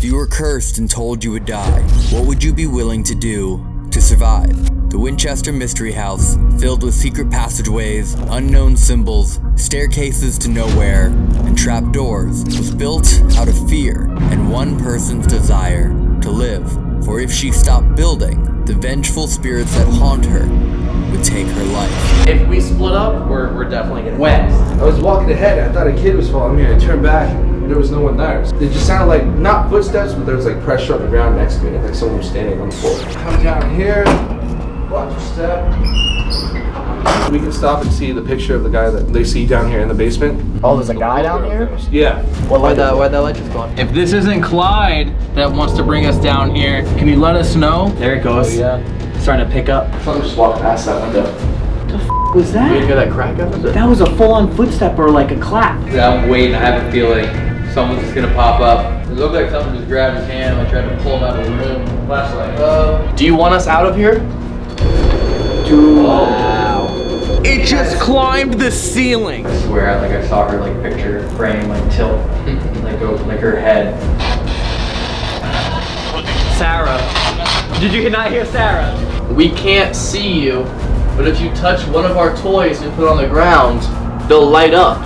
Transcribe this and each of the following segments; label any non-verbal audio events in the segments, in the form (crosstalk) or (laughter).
If you were cursed and told you would die, what would you be willing to do to survive? The Winchester Mystery House, filled with secret passageways, unknown symbols, staircases to nowhere, and trapdoors, was built out of fear and one person's desire to live. For if she stopped building, the vengeful spirits that haunt her would take her life. If we split up, we're, we're definitely gonna. When? I was walking ahead and I thought a kid was following me I turned back and there was no one there. It just sounded like, not footsteps, but there was like pressure on the ground next to me, like someone was standing on the floor. Come down here, watch your step. We can stop and see the picture of the guy that they see down here in the basement. Oh, there's a guy down here? Yeah. What Why light the why it? the light just going? If this isn't Clyde that wants to bring us down here, can you let us know? There it goes. Oh, yeah. Starting to pick up. Someone just walked past that window. What Was that? You that? hear that crack up? That was a full-on footstep or like a clap. Yeah, I'm waiting. I have a feeling someone's just gonna pop up. It looked like someone just grabbed his hand. and I tried to pull him out of the room. Flashlight. Uh, Do you want us out of here? dude. Wow. It just climbed the ceiling. I swear, like I saw her like picture frame like tilt, (laughs) like go like her head. Sarah. Did you not hear Sarah? We can't see you, but if you touch one of our toys and put on the ground, they'll light up.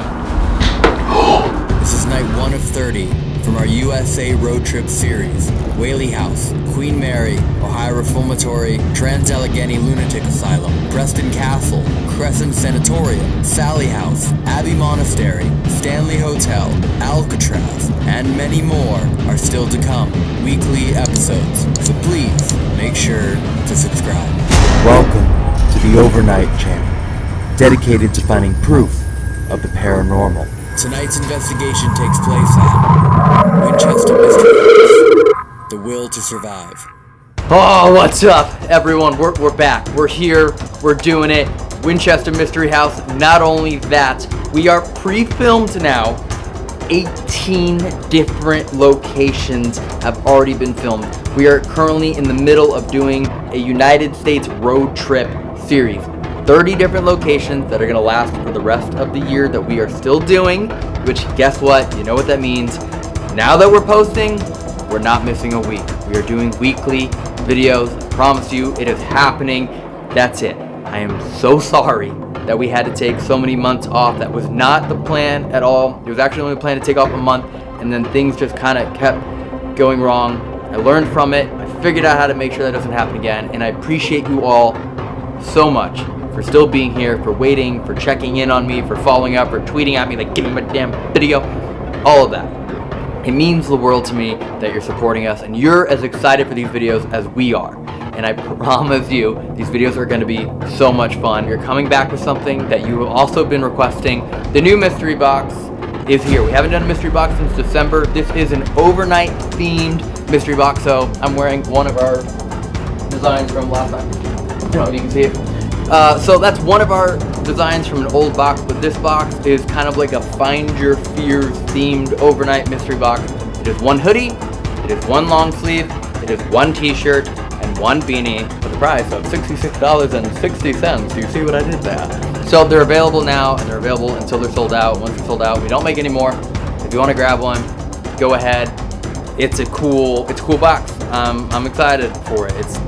One of 30 from our USA road trip series. Whaley House, Queen Mary, Ohio Reformatory, Trans Allegheny Lunatic Asylum, Preston Castle, Crescent Sanatorium, Sallie House, Abbey Monastery, Stanley Hotel, Alcatraz, and many more are still to come. Weekly episodes. So please make sure to subscribe. Welcome to the Overnight Channel, dedicated to finding proof of the paranormal. Tonight's investigation takes place at Winchester Mystery House. The will to survive. Oh, what's up, everyone? We're, we're back. We're here. We're doing it. Winchester Mystery House. Not only that, we are pre-filmed now. 18 different locations have already been filmed. We are currently in the middle of doing a United States road trip series. 30 different locations that are going to last for the rest of the year that we are still doing, which guess what? You know what that means. Now that we're posting, we're not missing a week. We are doing weekly videos. I promise you, it is happening. That's it. I am so sorry that we had to take so many months off. That was not the plan at all. It was actually only planned to take off a month, and then things just kind of kept going wrong. I learned from it. I figured out how to make sure that doesn't happen again, and I appreciate you all so much for still being here, for waiting, for checking in on me, for following up, for tweeting at me like, give me my damn video, all of that. It means the world to me that you're supporting us and you're as excited for these videos as we are. And I (laughs) promise you, these videos are going to be so much fun. You're coming back with something that you have also been requesting. The new mystery box is here. We haven't done a mystery box since December. This is an overnight themed mystery box. So I'm wearing one of our designs from last time. I don't know if you can see it. Uh, so that's one of our designs from an old box, but this box is kind of like a Find Your Fears themed overnight mystery box. It is one hoodie, it is one long sleeve, it is one t-shirt, and one beanie for the price of $66.60. You see what I did there? So they're available now, and they're available until they're sold out. Once they're sold out, we don't make any more. If you want to grab one, go ahead. It's a cool, it's a cool box. Um, I'm excited for it. It's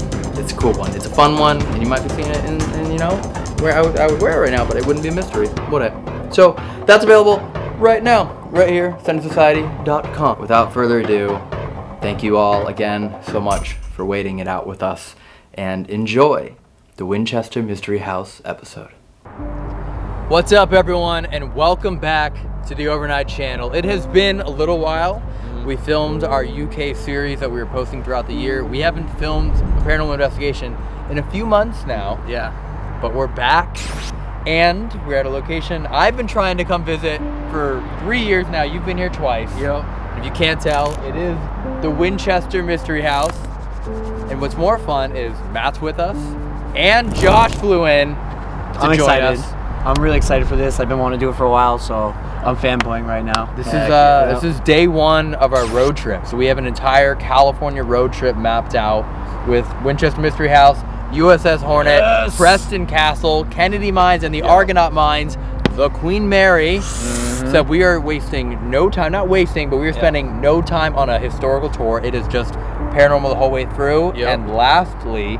it's a cool one. It's a fun one, and you might be seeing it in, in you know, where I would, I would wear it right now, but it wouldn't be a mystery, would it? So that's available right now, right here, centersociety.com. Without further ado, thank you all again so much for waiting it out with us, and enjoy the Winchester Mystery House episode. What's up, everyone, and welcome back to the Overnight Channel. It has been a little while. Mm-hmm. We filmed our UK series that we were posting throughout the year. We haven't filmed a paranormal investigation in a few months now. Yeah. But we're back and we're at a location I've been trying to come visit for three years now. You've been here twice. Yep. If you can't tell, it is the Winchester Mystery House. And what's more fun is Matt's with us and Josh flew in to I'm join excited. us. I'm really excited for this. I've been wanting to do it for a while, so I'm fanboying right now. This is uh, this is day one of our road trip. So we have an entire California road trip mapped out with Winchester Mystery House, USS Hornet, Yes! Preston Castle, Kennedy Mines, and the Argonaut Mines. the Queen Mary said we are wasting no time, not wasting, but we are spending no time on a historical tour. It is just paranormal the whole way through. Yep. And lastly,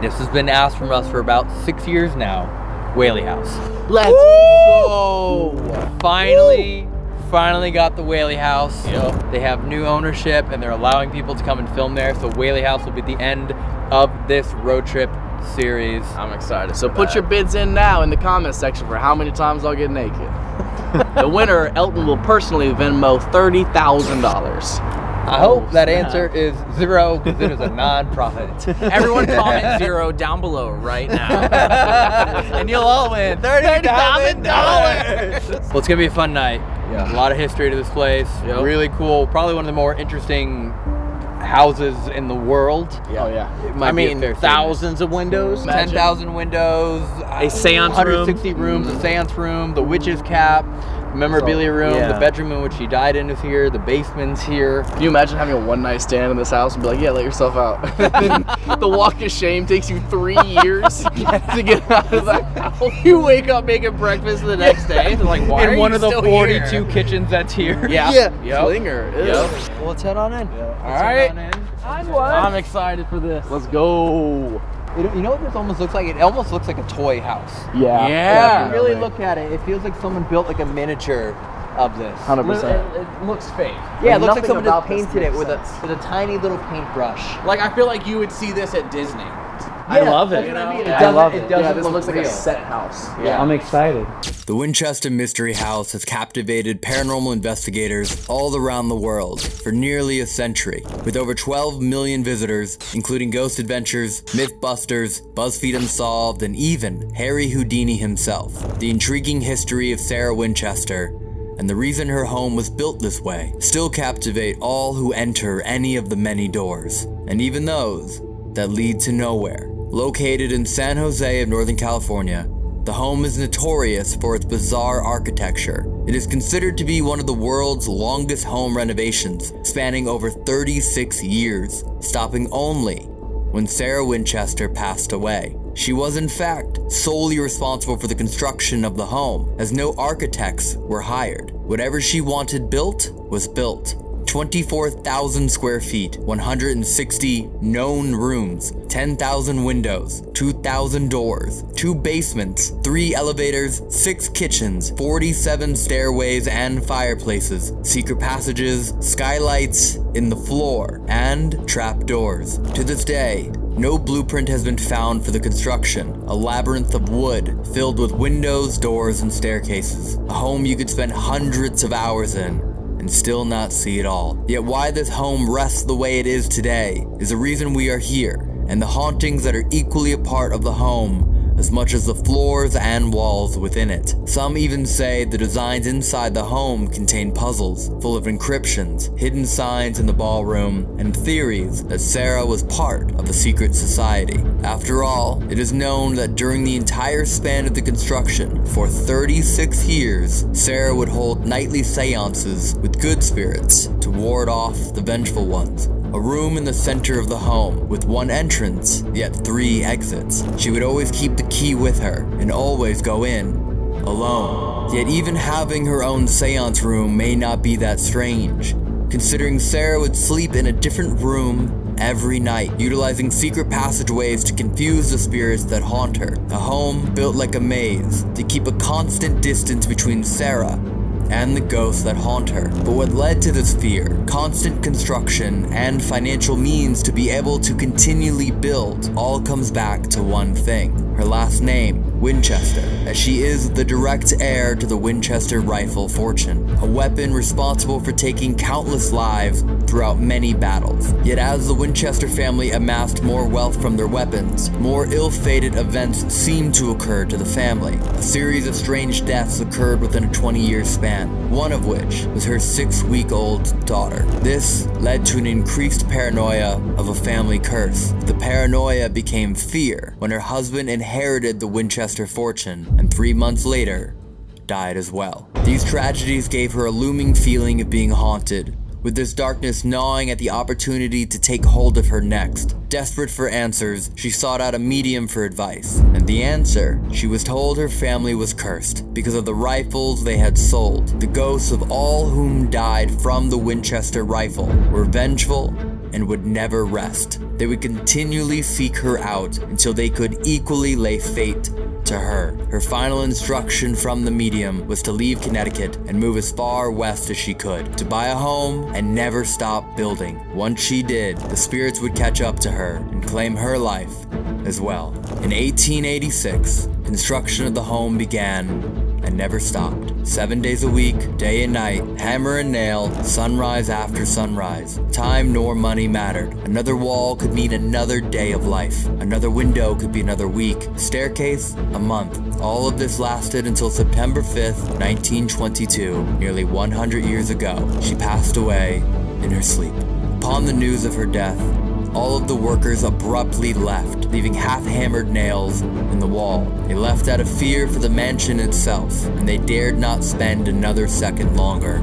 this has been asked from us for about six years now. Whaley House. Let's go. Finally, finally got the Whaley House. Yep. They have new ownership and they're allowing people to come and film there. So Whaley House will be the end of this road trip series. I'm excited. So put your bids in now in the comment section for how many times I'll get naked. (laughs) the winner, Elton, will personally Venmo thirty thousand dollars. I oh, hope that snap. answer is zero because it is a (laughs) non-profit. Everyone comment (laughs) zero down below right now. (laughs) and you'll all win thirty thousand dollars. Well, it's gonna be a fun night. Yeah. A lot of history to this place. Yep. Really cool. Probably one of the more interesting houses in the world. Oh yeah. It might I mean, fair statement. thousands of windows. 10,000 windows, A uh, seance room. 160 rooms, a seance room, the witch's cap, memorabilia So, room, yeah. the bedroom in which she died in is here, the basement's here. Can you imagine having a one night stand in this house and be like, yeah, let yourself out? (laughs) the walk of shame takes you three years (laughs) to get out of that house. You wake up making breakfast the next day. They're like, why in are one you of the 42 here? kitchens that's here. Yeah. (laughs) Yeah. Yep. Flinger. ew. Yep. Well, let's head on in. Yeah. All right. I'm excited for this. Let's go. You know, you know what this almost looks like? It almost looks like a toy house. Yeah. Yeah. If you really look at it, it feels like someone built like a miniature of this. Hundred It, percent. it looks fake. Yeah, it looks like Nothing someone just painted it makes with a with a tiny little paintbrush. Like I feel like you would see this at Disney. I love that's it. what I mean. It I doesn't, love it it. doesn't Yeah, this look looks like real. a set house. Yeah. I'm excited. The Winchester Mystery House has captivated paranormal investigators all around the world for nearly a century, with over 12 million visitors, including Ghost Adventures, Mythbusters, BuzzFeed Unsolved, and even Harry Houdini himself. The intriguing history of Sarah Winchester and the reason her home was built this way still captivate all who enter any of the many doors, and even those that lead to nowhere. Located in San Jose of Northern California, the home is notorious for its bizarre architecture. It is considered to be one of the world's longest home renovations, spanning over 36 years, stopping only when Sarah Winchester passed away. She was, in fact, solely responsible for the construction of the home, as no architects were hired. Whatever she wanted built was built. 24,000 square feet, 160 known rooms, 10,000 windows, 2,000 doors, two basements, three elevators, six kitchens, 47 stairways and fireplaces, secret passages, skylights in the floor, and trapdoors. To this day, no blueprint has been found for the construction. A labyrinth of wood filled with windows, doors, and staircases. A home you could spend hundreds of hours in and still not see it all. Yet why this home rests the way it is today is the reason we are here, and the hauntings that are equally a part of the home as much as the floors and walls within it. Some even say the designs inside the home contain puzzles full of encryptions, hidden signs in the ballroom, and theories that Sarah was part of a secret society. After all, it is known that during the entire span of the construction, for 36 years, Sarah would hold nightly seances with good spirits to ward off the vengeful ones. A room in the center of the home, with one entrance, yet three exits. She would always keep the key with her, and always go in, alone. Yet even having her own seance room may not be that strange, considering Sarah would sleep in a different room every night, utilizing secret passageways to confuse the spirits that haunt her. A home built like a maze, to keep a constant distance between Sarah and the ghosts that haunt her. But what led to this fear, constant construction, and financial means to be able to continually build, all comes back to one thing her last name, Winchester, as she is the direct heir to the Winchester rifle fortune, a weapon responsible for taking countless lives throughout many battles. Yet as the Winchester family amassed more wealth from their weapons, more ill-fated events seemed to occur to the family. A series of strange deaths occurred within a 20-year span, one of which was her six-week-old daughter. This led to an increased paranoia of a family curse. The paranoia became fear when her husband inherited the Winchester fortune, and three months later, died as well. These tragedies gave her a looming feeling of being haunted, with this darkness gnawing at the opportunity to take hold of her next. Desperate for answers, she sought out a medium for advice, and the answer, she was told her family was cursed because of the rifles they had sold. The ghosts of all whom died from the Winchester rifle were vengeful and would never rest. They would continually seek her out until they could equally lay fate to her. Her final instruction from the medium was to leave Connecticut and move as far west as she could, to buy a home and never stop building. Once she did, the spirits would catch up to her and claim her life as well. In 1886, construction of the home began and never stopped. Seven days a week, day and night, hammer and nail, sunrise after sunrise. Time nor money mattered. Another wall could mean another day of life. Another window could be another week. Staircase, a month. All of this lasted until September 5th, 1922, nearly 100 years ago. She passed away in her sleep. Upon the news of her death, all of the workers abruptly left, leaving half-hammered nails in the wall. They left out of fear for the mansion itself, and they dared not spend another second longer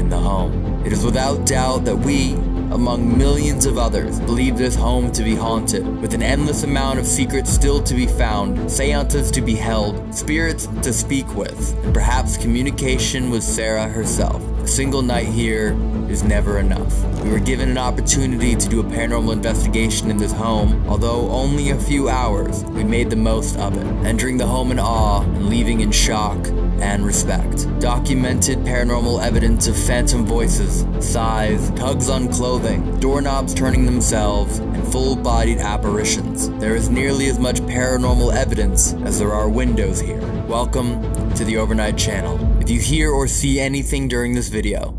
in the home. It is without doubt that we, among millions of others, believe this home to be haunted, with an endless amount of secrets still to be found, seances to be held, spirits to speak with, and perhaps communication with Sarah herself. A single night here is never enough. We were given an opportunity to do a paranormal investigation in this home. Although only a few hours, we made the most of it, entering the home in awe and leaving in shock and respect. Documented paranormal evidence of phantom voices, sighs, tugs on clothing, doorknobs turning themselves, and full-bodied apparitions. There is nearly as much paranormal evidence as there are windows here. Welcome to the Overnight Channel. If you hear or see anything during this video,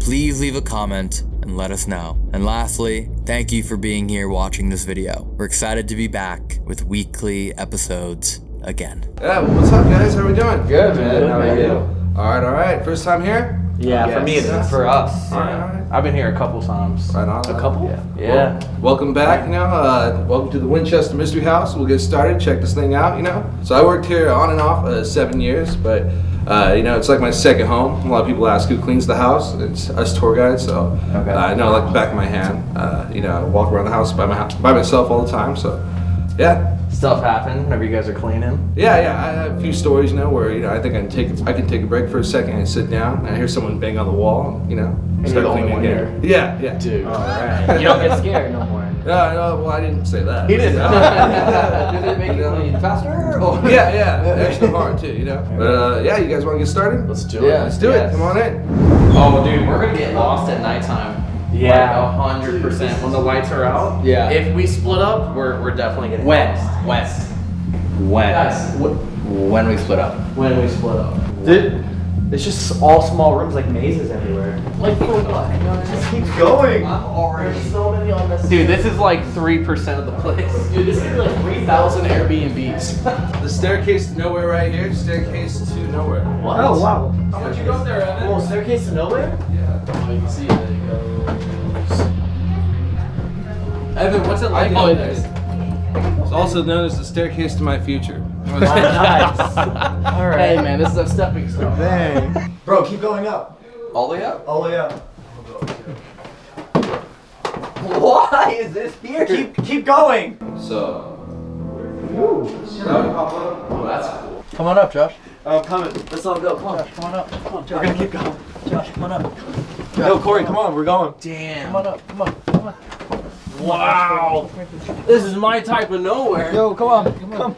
please leave a comment and let us know. And lastly, thank you for being here watching this video. We're excited to be back with weekly episodes again. Yeah, well, what's up, guys? How are we doing? Good, man. How are you? All right, all right. First time here? Yeah, for me, it's Yes. For us. All right, all right. I've been here a couple times. Right on. A couple? Yeah. Yeah. Welcome back, you know. Uh, welcome to the Winchester Mystery House. We'll get started. Check this thing out, you know. So I worked here on and off uh, seven years, but uh, you know it's like my second home. A lot of people ask who cleans the house. It's us tour guides. So Okay. uh, I know like the back of my hand. Uh, you know, I walk around the house by my by myself all the time. So yeah, Stuff happen whenever you guys are cleaning. yeah, yeah. I have a few stories, you know, where you know I think I can take I can take a break for a second and sit down and I hear someone bang on the wall, you know, you're the only one again. Yeah, yeah. Dude. Alright. You don't get scared no more. No, no, well, I didn't say that. He didn't. (laughs) Did it make (laughs) you clean faster? Or? (laughs) yeah, yeah, extra hard too, you know. But uh, yeah, you guys want to get started? Let's do it. Yeah. Let's do Yes. it. Come on in. Oh, dude, we're gonna get lost at nighttime. Yeah. a hundred percent. When the lights are out. Yeah. If we split up, we're, we're definitely getting When? lost. When? When? Guys, wh- When we split up. when we split up. Dude, it's just all small rooms like mazes everywhere. Like for what? Just keeps going. I'm already. There's so many on this. Dude, this is like 3% of the place. (laughs) Dude, this is like 3,000 Airbnbs. The staircase to nowhere right here. Staircase to nowhere. What? Oh wow. How much you go there, Evan? Oh, staircase to nowhere? Yeah. Oh, you can see it. There you go. Evan, what's it like Oh, out it is. It's also known as the staircase to my future. Nice. (laughs) All right. Hey, man, this is a stepping stone. Dang. Bro, keep going up. All the way up. All the way up. Why is this here? Keep keep going. So. Oh, that's cool. Come on up, Josh. Oh, I'm coming. Let's all go. Come on. Come on up. Come on, We're gonna keep going. Josh, come on up. Yo, Corey, come on. We're going. Damn. Come on up. Come on. Come on. Wow. This is my type of nowhere. Yo, come on. Come.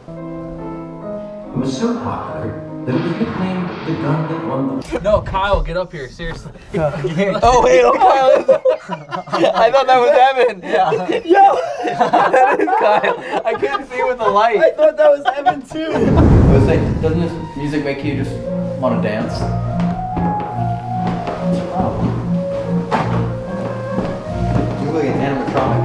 It was so popular that it was nicknamed the gun that won the (laughs) No, Kyle, get up here. Seriously. (laughs) (laughs) Oh wait, oh Kyle. I thought that was Evan. Yeah. Yo. that is Kyle. I couldn't see with the light. I thought that was Evan too. I was like, doesn't this music make you just want to dance? You look like an animatronic.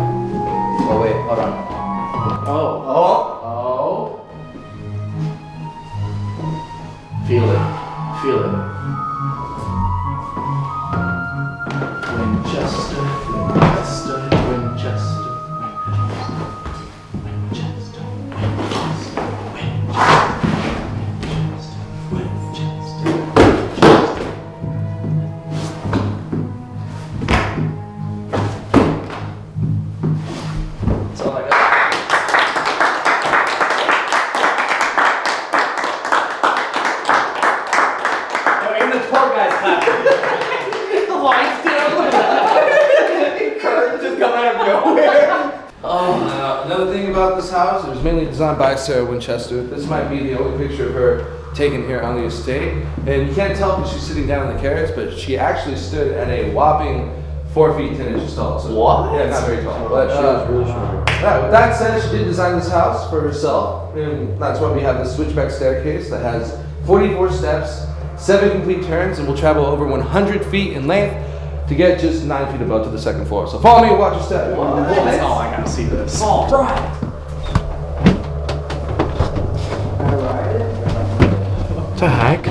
Sarah Winchester. This might be the only picture of her taken here on the estate. And you can't tell because she's sitting down in the carriage, but she actually stood at a whopping four feet ten inches tall. So, What? Yeah, not very tall. But, uh, yeah, with that said, she did design this house for herself. And that's why we have this switchback staircase that has 44 steps, seven complete turns, and will travel over 100 feet in length to get just nine feet above to the second floor. So follow me and watch your step. Oh, I gotta see this. The heck?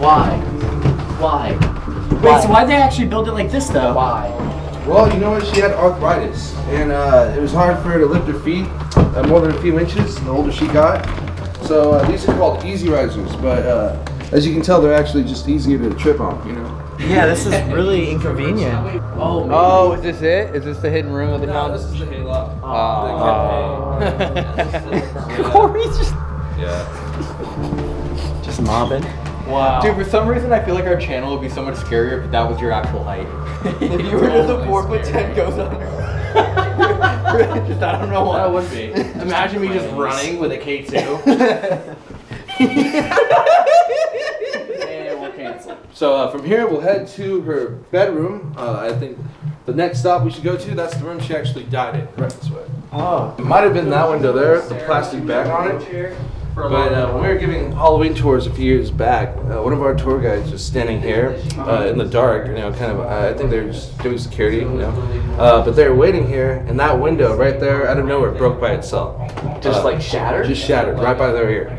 Why? Why? Wait, so why'd they actually build it like this though? Why? Well, you know what? She had arthritis, and uh, it was hard for her to lift her feet uh, more than a few inches. The older she got, so uh, these are called easy risers. But uh, as you can tell, they're actually just easier to trip on. You know. Yeah, this is really inconvenient. (laughs) Oh, man. Oh, is this it? Is this the hidden room of the house? This is the hayloft. (laughs) Corey's just. Yeah. Just mobbing. wow. Dude, for some reason, I feel like our channel would be so much scarier if that was your actual height. (laughs) if you were just a four foot ten goes under. (laughs) just, I don't know why. That would be. (laughs) Imagine me just running with a K2. and we'll cancel. So uh, from here, we'll head to her bedroom. Uh, I think the next stop we should go to, that's the room she actually died in. Right this way. Oh. It might have been that window there, the plastic bag on it. But uh, when we were giving Halloween tours a few years back, uh, one of our tour guides was standing here uh, in the dark, you know, kind of, uh, I think they were just doing security, you know. Uh, but they were waiting here, and that window right there, out of nowhere, broke by itself. Just Uh, like shattered? Just shattered, right by their ear.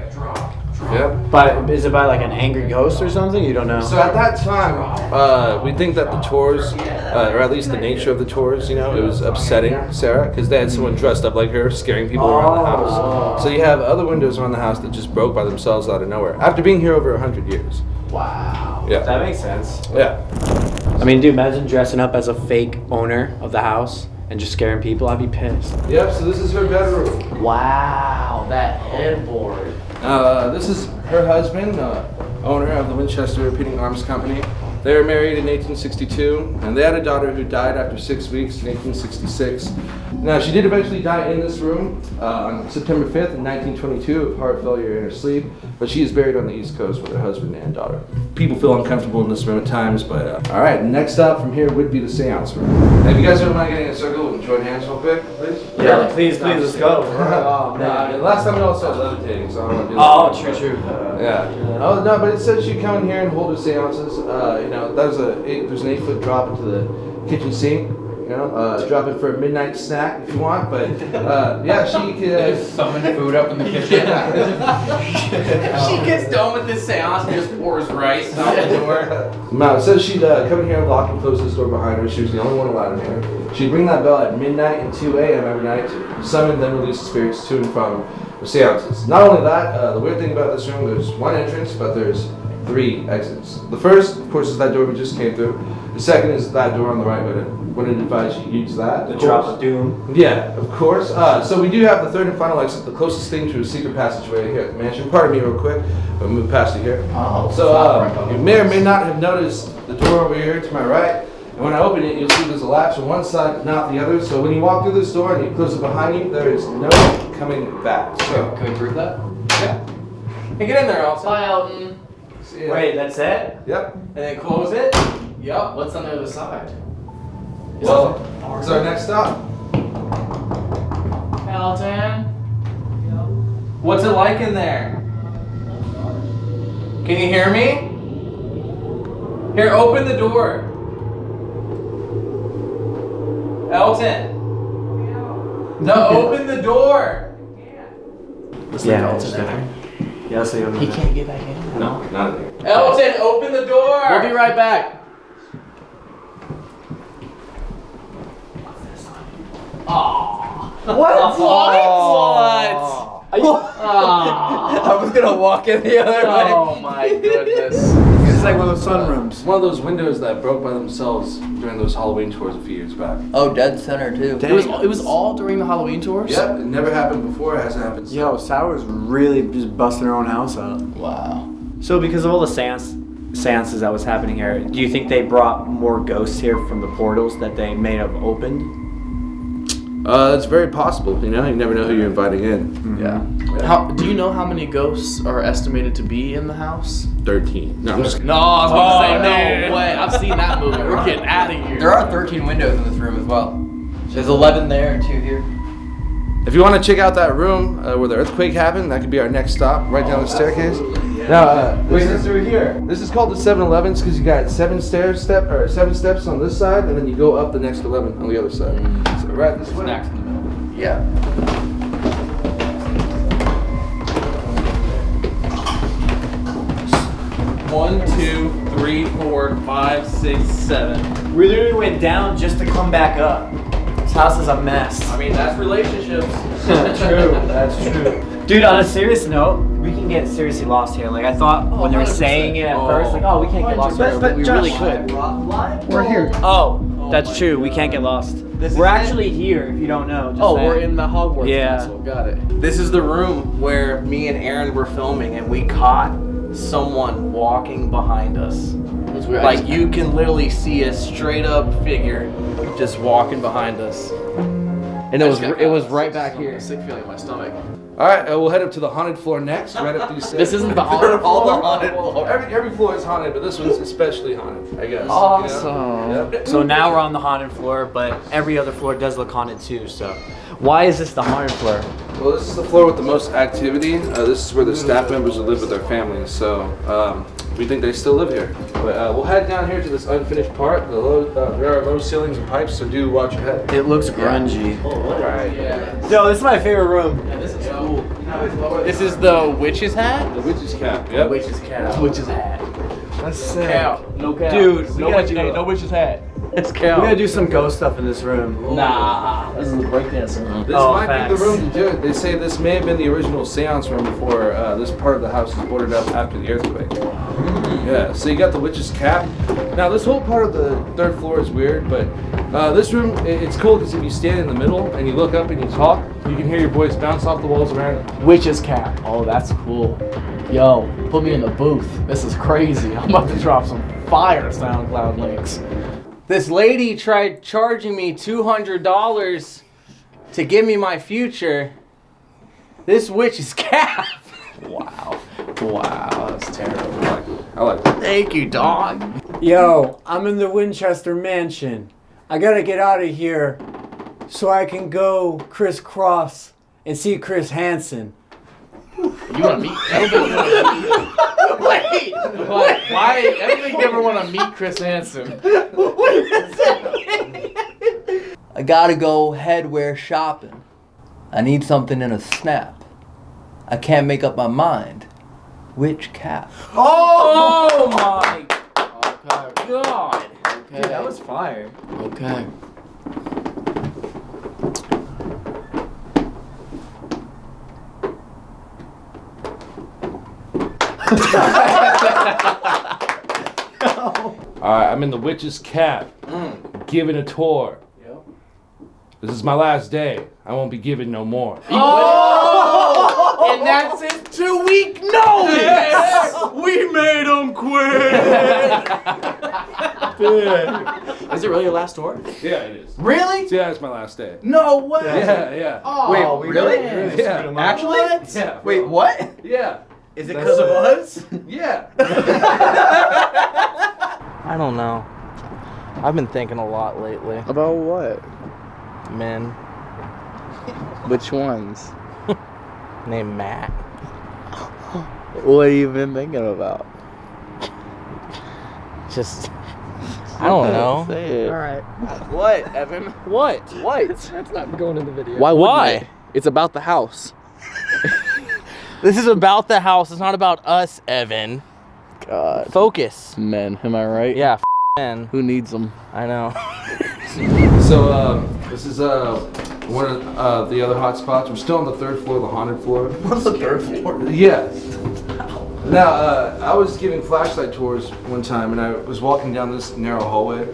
Yep. But is it by like an angry ghost or something? You don't know. So at that time, uh, we think that the tours, uh, or at least the nature of the tours, you know, it was upsetting Sarah because they had someone dressed up like her scaring people around the house. So you have other windows around the house that just broke by themselves out of nowhere after being here over hundred years. Wow. Yeah, that makes sense. yeah. I mean, dude, imagine dressing up as a fake owner of the house and just scaring people. I'd be pissed. Yep. So this is her bedroom. Wow. That headboard. Uh, this is her husband, uh, owner of the Winchester Repeating Arms Company. They were married in 1862, and they had a daughter who died after six weeks in 1866. Now, she did eventually die in this room uh, on September 5th in 1922 of heart failure in her sleep, but she is buried on the East Coast with her husband and daughter. People feel uncomfortable in this room at times, but uh, all right, next up from here would be the seance room. Now, if you guys don't mind getting in a circle and join hands real quick, please. Yeah, please, please, let's go. (laughs) Oh, man. Last time we all started levitating, so I don't want to do Oh, this. true, true. Yeah. Oh no, but it said she'd come in here and hold her seances. Uh, you know, there's a eight, there's an eight foot drop into the kitchen sink. You know, uh, drop it for a midnight snack if you want. But uh, yeah, she (laughs) could. Summon food up in the kitchen. Yeah. (laughs) she gets done with this seance and just pours rice out the door. (laughs) No, it says she'd uh, come in here, lock and close this door behind her. She was the only one allowed in here. She'd ring that bell at midnight and 2 a.m. every night to summon then release the spirits to and from the seances. Not only that, uh, the weird thing about this room, there's one entrance, but there's three exits. The first, of course, is that door we just came through. The second is that door on the right, but I wouldn't advise you use that. The of drop of doom. Yeah, of course. Uh, so we do have the third and final exit, the closest thing to a secret passageway here at the mansion. Pardon me real quick, but move past it here. Oh, So uh, you may or may not have noticed the door over here to my right. And when I open it, you'll see there's a latch on one side, but not the other. So when you walk through this door and you close it behind you, there is no coming back. So Can we prove that? yeah. Hey, get in there, Elsa. Bye, Elton. See ya. Wait, that's it? Yep. And then close it. Yep. What's on the other side? Well, this our next stop. Elton. What's it like in there? Can you hear me? Here, open the door. Elton. No, (laughs) open the door. Yeah, it's there. Yeah, so you He can't get back in. No, not in there. Elton, open the door. We'll be right back. What? What? What? I was gonna walk in the other oh way. Oh my goodness. It's like one of those sunrooms. It's one of those windows that broke by themselves during those Halloween tours a few years back. Oh, dead center too. It was it was all during the Halloween tours. Yep, it never happened before. It hasn't happened since. Yo, Sarah's really just busting her own house out. Wow. So because of all the seance seances that was happening here, do you think they brought more ghosts here from the portals that they may have opened? Uh, it's very possible. You know, you never know who you're inviting in. Yeah. How do you know how many ghosts are estimated to be in the house? Thirteen. No, I'm just. No, I was gonna Oh, say man. no way. I've seen that movie. We're getting out of here. There are 13 windows in this room as well. There's 11 there and two here. If you want to check out that room uh, where the earthquake happened, that could be our next stop, right down the staircase. Now, uh, Wait, this, this is, through here. this is called the 7-Elevens because you got seven stairs step or seven steps on this side, and then you go up the next 11 on the other side. So right this way. Snacks in the middle. Yeah. One, two, three, four, five, six, seven. We literally went down just to come back up. This house is a mess. I mean, that's relationships. (laughs) true, that's true. Dude, on a serious note, we can get seriously lost here. Like I thought oh, when they were saying it at oh. first, like, oh, we can't get lost here. but we really could. We're here. Oh, oh that's true. We can't get lost. We're actually here. If you don't know. Just Oh, saying. we're in the Hogwarts Yeah. castle. Got it. This is the room where me and Aaron were filming, and we caught someone walking behind us. Like you can literally see a straight up figure just walking behind us. And it was it was right back here. Sick feeling in my stomach. All right, uh, we'll head up to the haunted floor next, right up these stairs. This isn't the haunted All the floor? haunted floor. Every, every floor is haunted, but this one's especially haunted, I guess. you know? Awesome. Yep. So now we're on the haunted floor, but every other floor does look haunted too. So, why is this the haunted floor? Well, this is the floor with the most activity. Uh, this is where the staff members will live with their families, so um, we think they still live here. But uh, we'll head down here to this unfinished part. The low, uh, there are low ceilings and pipes, so do watch your head. It looks grungy. Alright, yeah. Yo, this is my favorite room. This is cool. This is the witch's hat? The witch's cap, yep. The witch's cap. Witch's hat. That's sick. Cow. No cow. Dude, we no gotta witch, hey, no witch's hat. It's We cow. gotta do some ghost stuff in this room. Nah, this is the breakdancing room. This Oh, might be the room to do it. They say this may have been the original seance room before uh, this part of the house was boarded up after the earthquake. Yeah, so you got the witch's cap. Now, this whole part of the third floor is weird, but uh, this room, it's cool because if you stand in the middle and you look up and you talk, you can hear your voice bounce off the walls around. Witch's cap. Oh, that's cool. Yo, put me in the booth. This is crazy. (laughs) I'm about to drop some fire SoundCloud links. This lady tried charging me $200 to give me my future. This witch's (laughs) cap. Wow. Wow, that's terrible. I like. I like. Thank you, dog. Yo, I'm in the Winchester Mansion. I gotta get out of here so I can go crisscross and see Chris Hansen. You want to meet? I don't think want to meet. Wait, wait. Why? I don't think you ever want to meet Chris Hansen. What is I gotta go headwear shopping. I need something in a snap. I can't make up my mind. Which cap? Oh, oh my Okay. god! Okay. Dude, that was fire. Okay. Alright, I'm in the witch's cap, giving a tour. This is my last day. I won't be giving no more. Oh! And that's it. two week notice. We made him quit! (laughs) Is it really your last tour? Yeah, it is. Really? Yeah, it's my last day. No way. Yeah, yeah. Oh, Wait, really? man. Yeah. Actually? Yeah. Wait, what? Yeah. Is it because of us? (laughs) Yeah. I don't know. I've been thinking a lot lately. About what? Men. Which ones? (laughs) Named Matt. (laughs) What have you been thinking about? Just. I don't know. Alright. What, Evan? What? What? That's not going in the video. Why Why? they? It's about the house. This is about the house. It's not about us, Evan. God. Focus. Men, am I right? Yeah, f- men. Who needs them? I know. (laughs) So um, this is uh, one of uh, the other hot spots. We're still on the third floor, the haunted floor. (laughs) What's the third floor? Yeah. Now, uh, I was giving flashlight tours one time, and I was walking down this narrow hallway,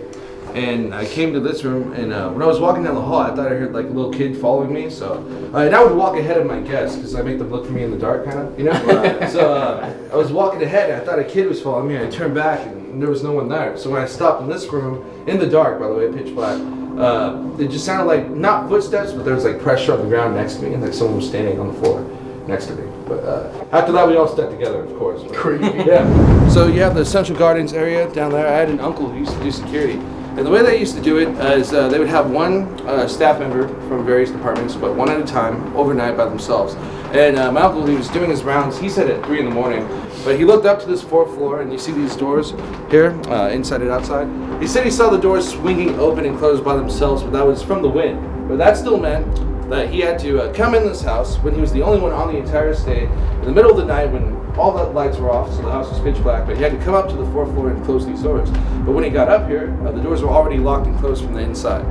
And I came to this room, and uh, when I was walking down the hall, I thought I heard like a little kid following me. So, uh, and I would walk ahead of my guests because I make them look for me in the dark, kind of, you know. (laughs) so uh, I was walking ahead, and I thought a kid was following me. And I turned back, and there was no one there. So when I stopped in this room, in the dark, by the way, pitch black, uh, it just sounded like not footsteps, but there was like pressure on the ground next to me, and like someone was standing on the floor next to me. But uh, after that, we all stuck together, of course. Creepy. (laughs) yeah. So you have the Central Gardens area down there. I had an uncle who used to do security. And the way they used to do it is uh, they would have one uh, staff member from various departments, but one at a time, overnight by themselves. And uh, my uncle, he was doing his rounds, he said at 3 in the morning, but he looked up to this fourth floor, and you see these doors here, uh, inside and outside. He said he saw the doors swinging open and closed by themselves, but that was from the wind. But that still meant that he had to uh, come in this house when he was the only one on the entire estate in the middle of the night when all the lights were off, so the house was pitch black. But he had to come up to the fourth floor and close these doors. But when he got up here, uh, the doors were already locked and closed from the inside.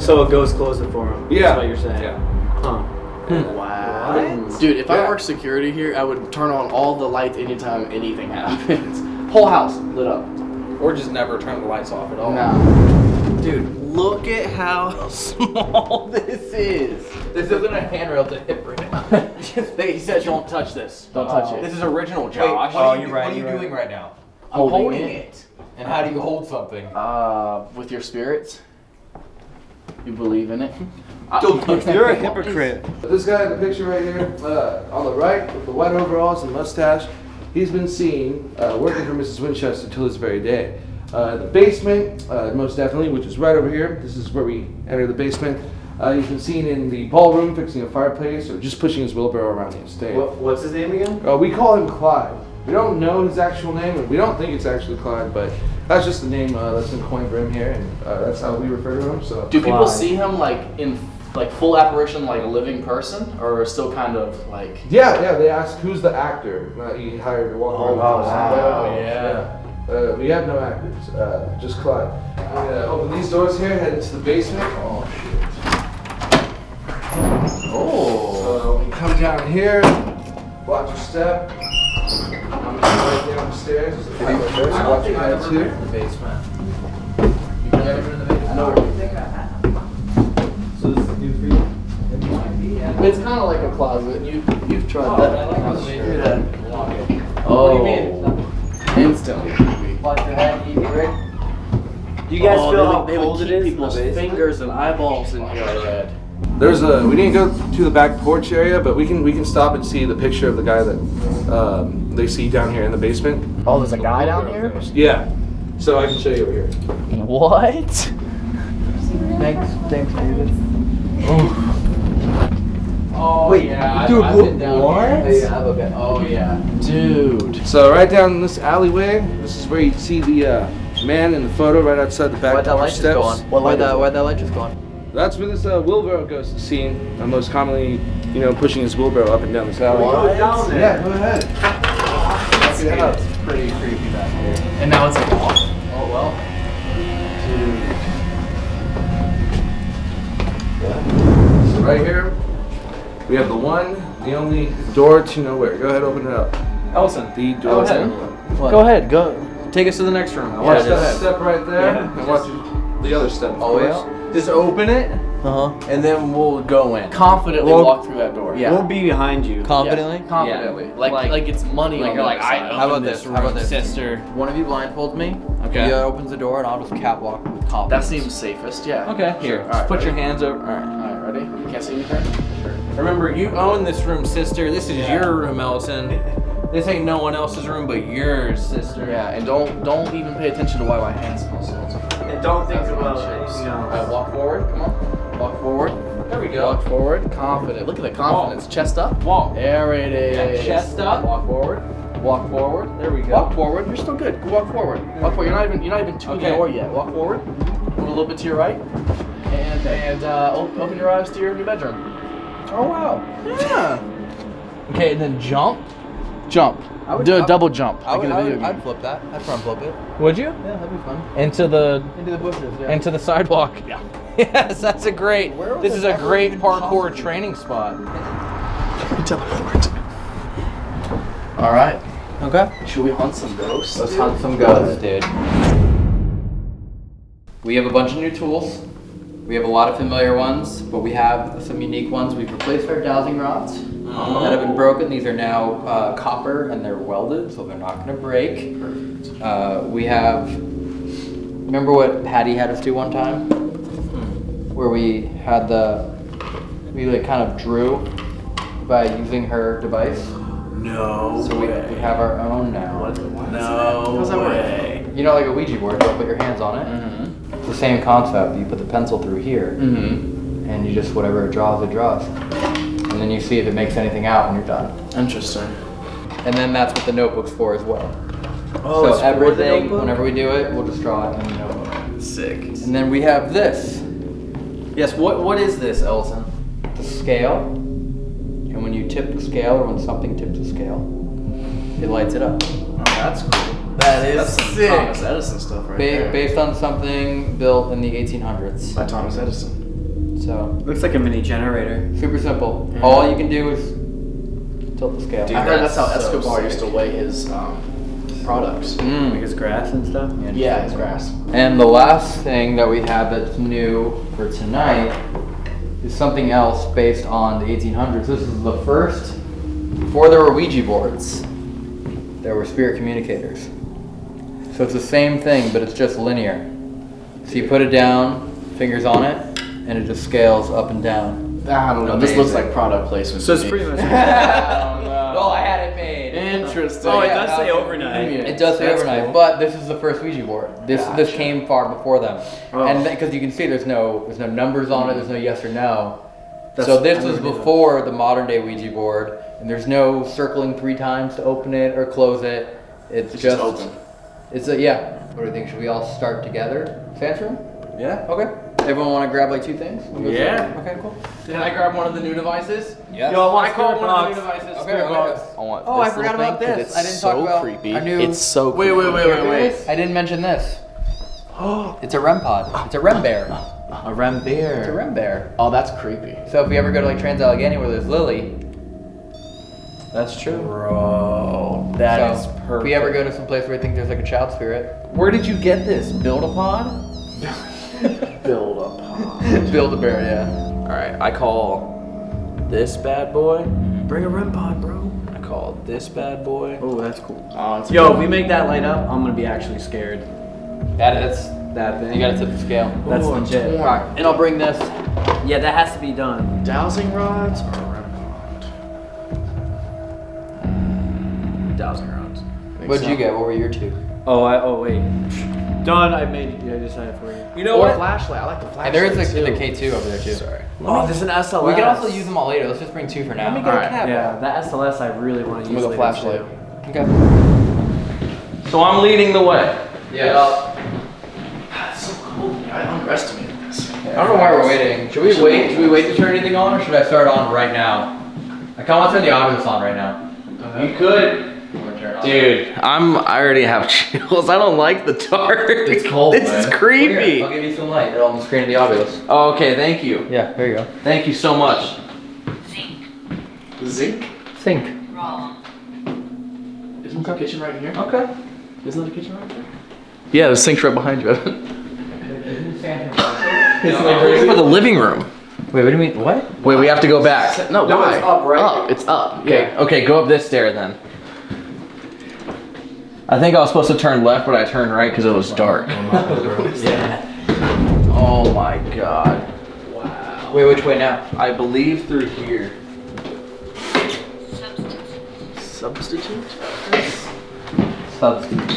So a ghost closed it for him. Yeah. That's what you're saying. Yeah. Huh. Wow. Dude, if I worked security here, I would turn on all the lights anytime anything (laughs) happens. Whole house lit up. Or just never turn the lights off at all. Nah. Dude, look at how (laughs) small this is. This isn't a handrail to hit right now. (laughs) They- he said don't touch this. Don't touch it. This is original, Wait, Josh. what are you, what are you doing right now? I'm holding it. And how do you hold something? Uh, with your spirits. You believe in it. (laughs) You're a hypocrite. This guy in the picture right here, uh, on the right, with the white overalls and mustache, he's been seen uh, working for Mrs. Winchester till this very day. Uh, the basement, uh, most definitely, which is right over here. This is where we enter the basement. Uh, he's been seen in the ballroom fixing a fireplace or just pushing his wheelbarrow around the estate. What, what's his name again? Uh, we call him Clyde. We don't know his actual name, and we don't think it's actually Clyde, but that's just the name uh, that's been coined for him here, and uh, that's how we refer to him. So. Do people Clyde. see him like in like full apparition, like a living person, or still kind of like? Yeah, yeah. They ask who's the actor that he hired to walk around. with us. wow, Uh, yeah. Uh, we have no actors, uh, just Clyde. I'm gonna open these doors here, head into the basement. Oh shit. Oh. So you come down here, watch your step. I'm right down the stairs. There's a pipe right there, so watch your head too. the basement. You've never been in the basement? No. So this is new for you? It's kind of like a closet. You you've tried Oh, that. I like how they do that. Oh. What do you mean? Instantly creepy. Watch your head, you get ready? Do you guys Oh, feel they how they would cold it keep in the people's fingers and eyeballs in your head. There's a. We didn't go to the back porch area, but we can we can stop and see the picture of the guy that um, they see down here in the basement. Oh, there's a guy down here. Yeah. So I can show you over here. What? Thanks, thanks, David. Oh Wait, yeah, dude, I've, I've been down what? here. Yeah, okay. Oh yeah, dude. So right down this alleyway, this is where you see the uh, man in the photo right outside the back Why'd that porch light just steps. go on? Why'd is that, why'd that light just go on? That's where this uh, wheelbarrow ghost is seen, uh, most commonly, you know, pushing his wheelbarrow up and down this alley. What? Yeah, go ahead. That's, that's pretty creepy back here. And now it's like off. Oh well. So right here, we have the one, the only door to nowhere. Go ahead, open it up. Elton. The door. ahead. to nowhere. go ahead. Go. Take us to the next room. Watch Yeah, that step right there, Yeah. and watch the other step. of Oh, course. Just open it, Uh huh. and then we'll go in. Confidently Well- walk through that door. Yeah. We'll be behind you. Confidently? Yeah, confidently. Like, like Like- it's money Like on you're like, I side. How about this, this? How about this? sister? One of you blindfolds me. Okay. He uh, opens the door, and I'll just catwalk with That seems safest. Yeah. Okay. Here. All Just right, put your hands over. All right. All right, ready? You can't see anything. Sure. Remember, you own this room, sister. This is Yeah. your room, Ellison. This ain't no one else's room but yours, sister. Yeah, and don't don't even pay attention to why my hands smell so. And don't think That's about what it is. anything else. right, walk forward. Come on. Walk forward. There we go. Walk forward. Confident. Look at the confidence. Chest up. Walk. There it is. Yeah, chest up. Walk forward. Walk forward. There we go. Walk forward. You're still good. Go walk forward. Walk forward. You're not even you're not even to Okay. the door yet. Walk forward. Move a little bit to your right. And and uh, o- open your eyes to your new bedroom. Oh wow. Yeah. Okay, and then jump. Jump. I would- Do I a would- double jump. I like would, in a I video would, game. I'd flip that. I'd front flip it. Would you? Yeah, that'd be fun. Into the Into the bushes. Yeah. into the sidewalk. Yeah. (laughs) yes, that's a great. This this is a great parkour possible? training spot. Teleport. All right. okay. Should we hunt some ghosts? Let's hunt some ghosts, dude. We have a bunch of new tools. We have a lot of familiar ones, but we have some unique ones. We've replaced our dowsing rods that have been broken. These are now uh, copper and they're welded, so they're not going to break. Uh, we have. Remember what Patty had us do one time? Where we had the. We like kind of drew by using her device. No So we, we have our own now. No How's that way. You know, like a Ouija board, you put your hands on it. It's the same concept. You put the pencil through here, Mm-hmm. and you just whatever it draws, it draws, and then you see if it makes anything out, and you're done. Interesting. And then that's what the notebook's for as well. Oh, so it's for the everything, whenever we do it, we'll just draw it in the notebook. Sick. And then we have this. Yes, what what is this, Elton? The scale. And when you tip the scale, or when something tips the scale, it lights it up. Oh, that's cool. That is That's some sick. Thomas Edison stuff right Ba- there. based on something built in the 1800s. By Thomas Edison. So Looks like a mini generator. super simple. All you can do is tilt the scale. I heard that's how That's so Escobar sick. used to weigh his um, products. Mm. Like his grass and stuff. Yeah, his grass. And the last thing that we have that's new for tonight is something else based on the 1800s. This is the first, before there were Ouija boards, there were spirit communicators. So it's the same thing, but it's just linear. So you put it down, fingers on it, and it just scales up and down. I don't know. This looks like product placement. So it's pretty (laughs) much. well, I had it made. Interesting. Oh, it yeah, does say overnight. It does say That's overnight, cool. but this is the first Ouija board. This this came far before them, Oh. and because you can see there's no there's no numbers on it, there's no yes or no. That's- so this was never knew that. before the modern day Ouija board, and there's no circling three times to open it or close it. It's, It's just, just open. It's a yeah. What do you think? Should we all start together? Sandstrom? Yeah. Okay. Everyone want to grab like two things? Yeah. through? Okay, cool. Can I grab one of the new devices? Yeah. Yo, I want I call one of the new devices. Okay, Spirit okay. box. I want Oh, I forgot about thing 'cause this. It's I didn't so talk about creepy. our new- It's so creepy. Wait, wait, wait, wait, wait. I didn't mention this. (gasps) it's a REM pod. It's a REM bear. A REM It's a beer. REM bear. Oh, that's creepy. So if we ever go to like Trans Allegheny where there's Lily, That's true. Bro, that is so perfect. if we ever go to some place where we think there's like a child spirit, Where did you get this? Build a pod? (laughs) Build a pod. (laughs) build a bear, yeah. Alright, I call this bad boy. Bring a REM pod, bro. I call this bad boy. Oh, that's cool. Oh, it's Yo, if we make that light up, I'm gonna be actually scared. That is. That thing. You gotta tip the scale. That's Ooh, legit. Alright, and I'll bring this. Yeah, that has to be done. Dowsing rods or REM pod? Dowsing rods. Think What'd so? you get? What were your two? Oh, I. Oh, wait. Done. I made. Yeah, I decided for you. You know Or what? Flashlight. I like the flashlight. And there is like too. the K2 over there too. Sorry. Oh, there's an SLS. We can also use them all later. Let's just bring two for now. Let me get Alright. a cab. Yeah, that SLS I really want to use With a flashlight. too. Okay. So I'm leading the way. Yeah. That's so cool. I underestimated this. I don't know why we're waiting. Should we wait? Should we wait to turn anything on, or should I start on right now? I kind of want to turn the audio on right now. You could. I'm gonna turn it on. Dude, I'm. I already have (laughs) chills. I don't like the dark. It's cold, This is man. Here, creepy. I'll give you some light. It'll on the screen the Ovilus. Oh, okay, thank you. Yeah, there you go. Thank you so much. Zinc? zinc Think. Isn't the kitchen right here? Okay. Isn't the kitchen right there? Yeah, the sink's right behind you, (laughs) Evan. For the living room. Wait, what do you mean? What? Wait, we have to go back. No, why? it's up, right? Up. It's up. Okay. Yeah. Okay, go up this stair then. I think I was supposed to turn left, but I turned right because it was dark. (laughs) yeah. Oh my god. Wow. Wait, which way now? I believe through here. Substitute? Substitute.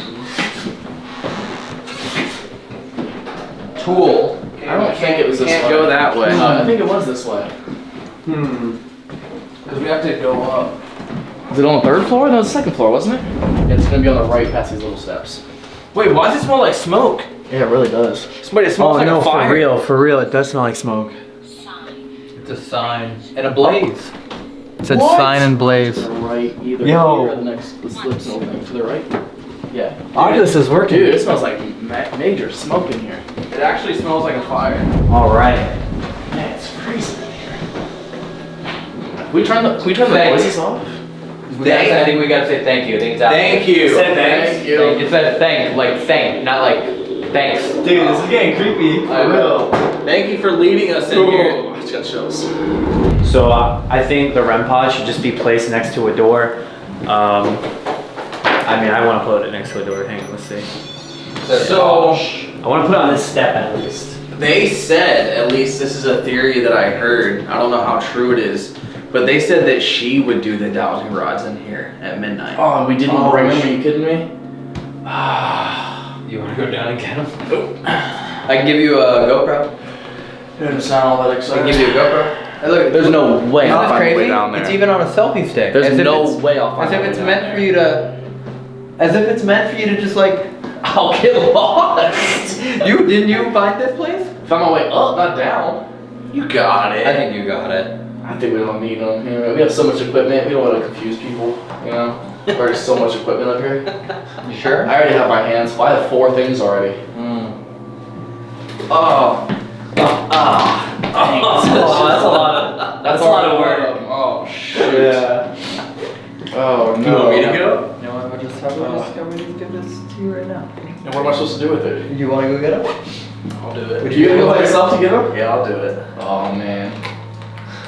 Tool. I don't think it was this Can't way. go that way. I think it was this way. Hmm. Because we have to go up. Was it on the third floor? No, it was the second floor, wasn't it? Yeah, it's gonna be on the right past these little steps. Wait, why does it smell like smoke? Yeah, it really does. Somebody it smells Oh like no, a fire. for real, for real, it does smell like smoke. It's a sign and a blaze. It said What? sign and blaze. To the right, either Yo. here or the next the slips opening. To the right? Yeah. Ovilus is working. Dude, it smells like ma- major smoke in here. It actually smells like a fire. All right. Man, it's freezing in here. Can we turn the, can we turn the Thank voices off? We gotta, I think we gotta say thank you. I think it's out. Thank you. Say thanks. Thank you. Thank- It said thank, like thank, not like Thanks. Dude, this is getting creepy. I know. Thank you for leading us in here. I just got chills. So uh, I think the REM pod should just be placed next to a door. Um, I mean, I want to put it next to a door. Hang on, let's see. So I want to put it on this step at least. they said, at least this is a theory that I heard. I don't know how true it is, but they said that she would do the dowsing rods in here at midnight. Oh, we didn't Oh, bring them. Are you kidding me? You want to go down and get him? I can give you a GoPro. Didn't sound all that I exciting. can give you a GoPro. Hey, look, There's no way Isn't I'll find crazy? way down there. It's even on a selfie stick. There's As no way I'll find As if it's down meant there. for you to. As if it's meant for you to just like. I'll get lost. you didn't you find this place? Found my way up, not down. You got it. I think you got it. I think we don't need them. You know, we have so much equipment. We don't want to confuse people. You know, there's so much equipment up here. You sure? I already have my hands. full. I have four things already. Oh. Ah. Oh, that's a lot of that's a lot of work. Oh shit. Yeah. Oh no. You want me to go? You know what? I'll just have Uh. just have me just give this to you right now. And what am I supposed to do with it? You want to go get it? I'll do it. Would Would you you go go by yourself to get them? Yeah, I'll do it. Oh man.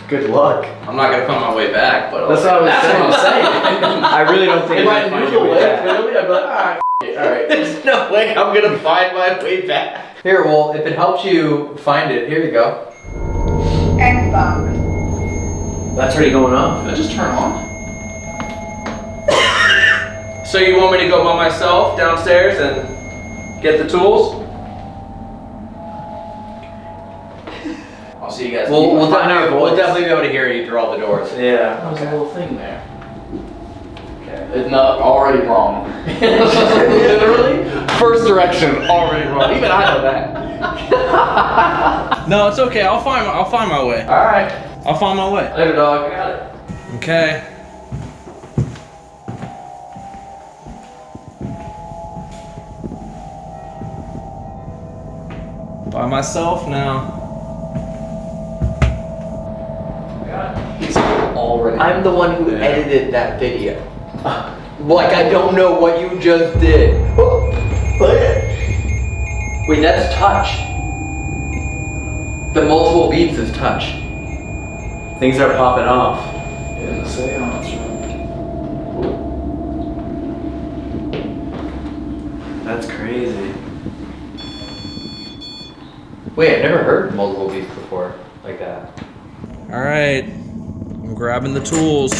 Good luck. I'm not gonna find my way back, but I'll That's what I was That's saying. what I'm saying. (laughs) I really don't think If I'm gonna find knew the way way back. clearly, I'd be like, ah, it. all right. There's no way I'm gonna find my way back. Here, well, if it helps you find it, here you go. Xbox. That's already going off. Did it just turn on? (coughs) So you want me to go by myself downstairs and get the tools? I'll see you guys. We'll, we'll, Find definitely, our we'll definitely be able to hear you through all the doors. Yeah. That was a little thing there. Okay. It's not already wrong. (laughs) (laughs) Literally? First direction, already wrong. Even I know that. (laughs) No, it's okay. I'll find I'll find my way. All right. I'll find my way. Later, dog. I got it. Okay. By myself now. He's already. I'm the one who edited that video. Like, I don't know what you just did. Wait, that's touch. The multiple beats is touch. Things are popping off. in the seance room. That's crazy. Wait, I've never heard multiple beats before like that. All right. I'm grabbing the tools.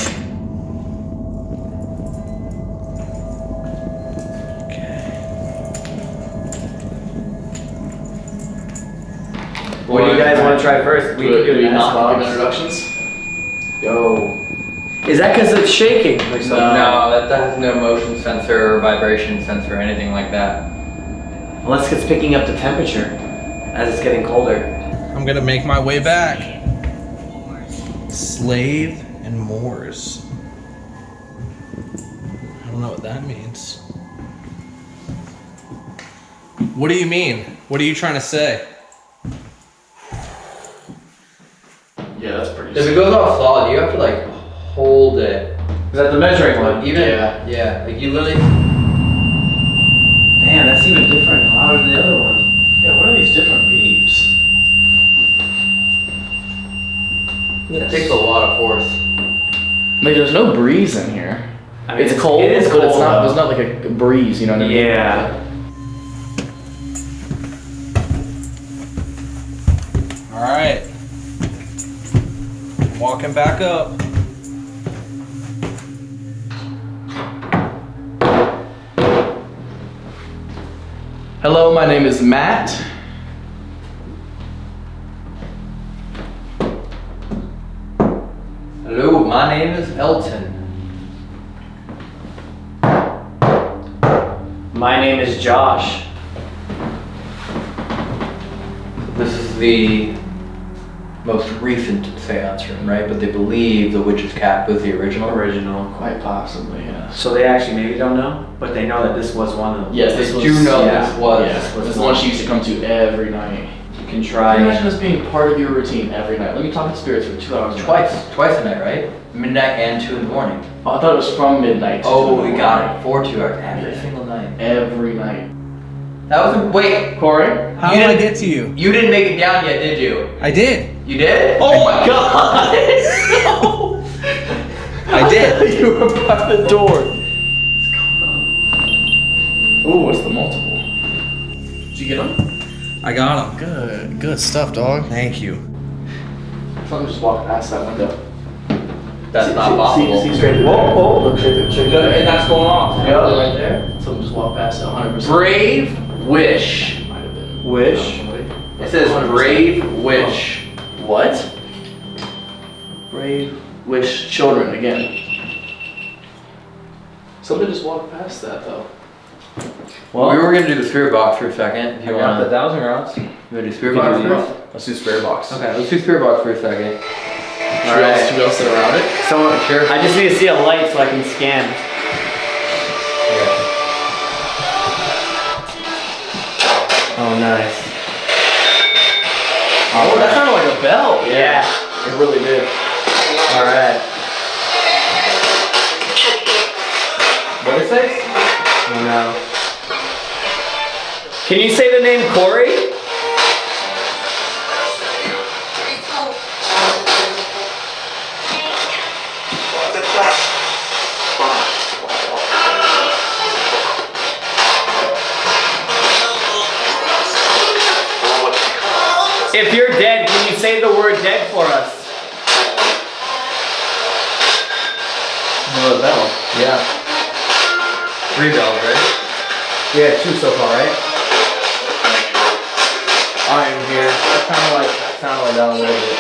What do you guys want to try first? We Do can do Do an not give introductions? Yo. Is that because it's shaking? Or something? No, that, that has no motion sensor or vibration sensor or anything like that. Unless it's picking up the temperature as it's getting colder. I'm gonna make my way back. Slave and Moors. I don't know what that means. What do you mean? What are you trying to say? Yeah, that's pretty. If it goes off solid, you have to like hold it. Is that the measuring one? Even Yeah. yeah, like you literally. Man, that's even different. Louder than the other one. It takes a lot of force. Like, there's no breeze in here. I mean, it's, cold, It is but cold. it's not. though. There's not like a breeze. You know what I mean? Yeah. All right. I'm walking back up. Hello, my name is Matt. My name is Elton. My name is Josh. This is the most recent seance room, right? But they believe the witch's cap was the original. Original. Quite possibly, yes. So they actually maybe don't know, but they know that this was one of them. Yes, They this was. do know yeah, this was- Yeah, this was this is the one she used to come to every night. You can try. Can you imagine try. this being part of your routine every night? Let me talk to spirits for two hours. Twice, twice a night, right? Midnight and two in the morning. Oh, I thought it was from midnight. to two in Oh, the we got it. Four two hours every Yeah. single night. Every night. That was a, wait, Corey? How You did I get to you? you didn't make it down yet, did you? I did. You did? Oh my (laughs) god! I (laughs) did. you were by the door. Ooh, what's the multiple? Did you get him? I got him. Good, good stuff, dog. Thank you. Something just walked past that window. That's not possible. See, see straight. Whoa, whoa, look, check it, check it. And that's going off. Yeah, right there. Someone just walked past it 100%. Brave wish. Might have been. Wish? It says 100%. brave wish. Oh. What? Brave wish children again. Something just walked past that though. Well, we were gonna do the spirit box for a second. If I you got the dowsing rods. you wanna do spirit box first? Let's do spirit box. Okay, let's do spirit box for a second. Should we all, should we all sit around it? Someone, sure. I just need to see a light so I can scan. Oh, nice. Oh, that sounded like a bell. Yeah. It really did. All right. What did it? Oh no. Can you say the name Corey? Three bells, right? Yeah, two so far, right? I am here. That sounded like, that sounded like that a little bit.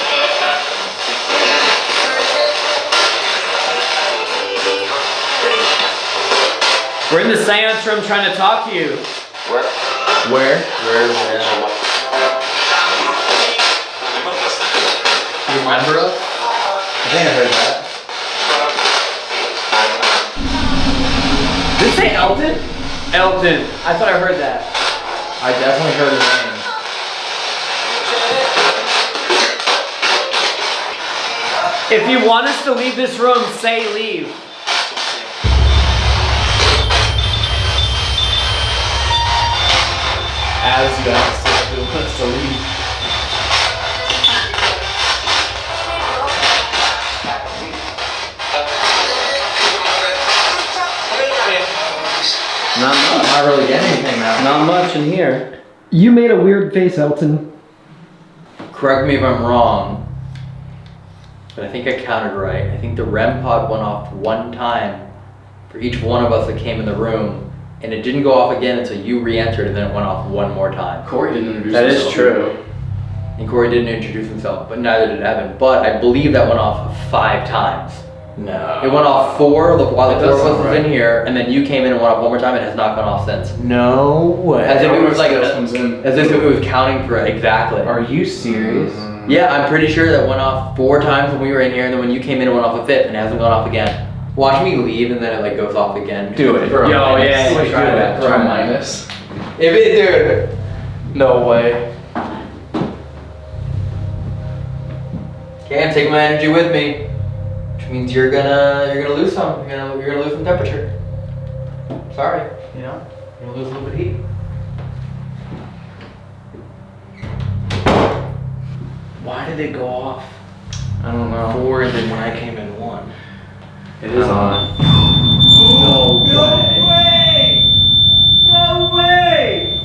We're in the seance room trying to talk to you. Where? Where? Where is it? You remember us? I think I heard that. Elton? Elton. I thought I heard that. I definitely heard his name. If you want us to leave this room, say leave. As you asked if it wants to leave. Not much. not really getting anything now. Not much in here. You made a weird face, Elton. Correct me if I'm wrong, but I think I counted right. I think the REM pod went off one time for each one of us that came in the room, and it didn't go off again until you re-entered, and then it went off one more time. Corey didn't introduce That is himself. true. And Corey didn't introduce himself, but neither did Evan. But I believe that went off five times. No. It went off four the- while That the four does of us sound was in here, and then you came in and went off one more time. It has not gone off since. No way. As if it was like Everyone else comes in. as if it was counting for it exactly. Are you serious? Mm-hmm. Yeah, I'm pretty sure that went off four times when we were in here, and then when you came in, it went off a fifth, and it hasn't gone off again. Watch me leave, and then it like goes off again. Do it. For a Yo, minus. yeah, Do yeah, it. try that, For try a that. minus. If it, dude. No way. Okay, I'm taking my energy with me, which means you're gonna you're gonna lose some. You're gonna you're gonna lose some temperature. Sorry, you know, you're gonna lose a little bit of heat. Why did it go off? I don't know. Four and then when I came in one. It is on. No way. No way!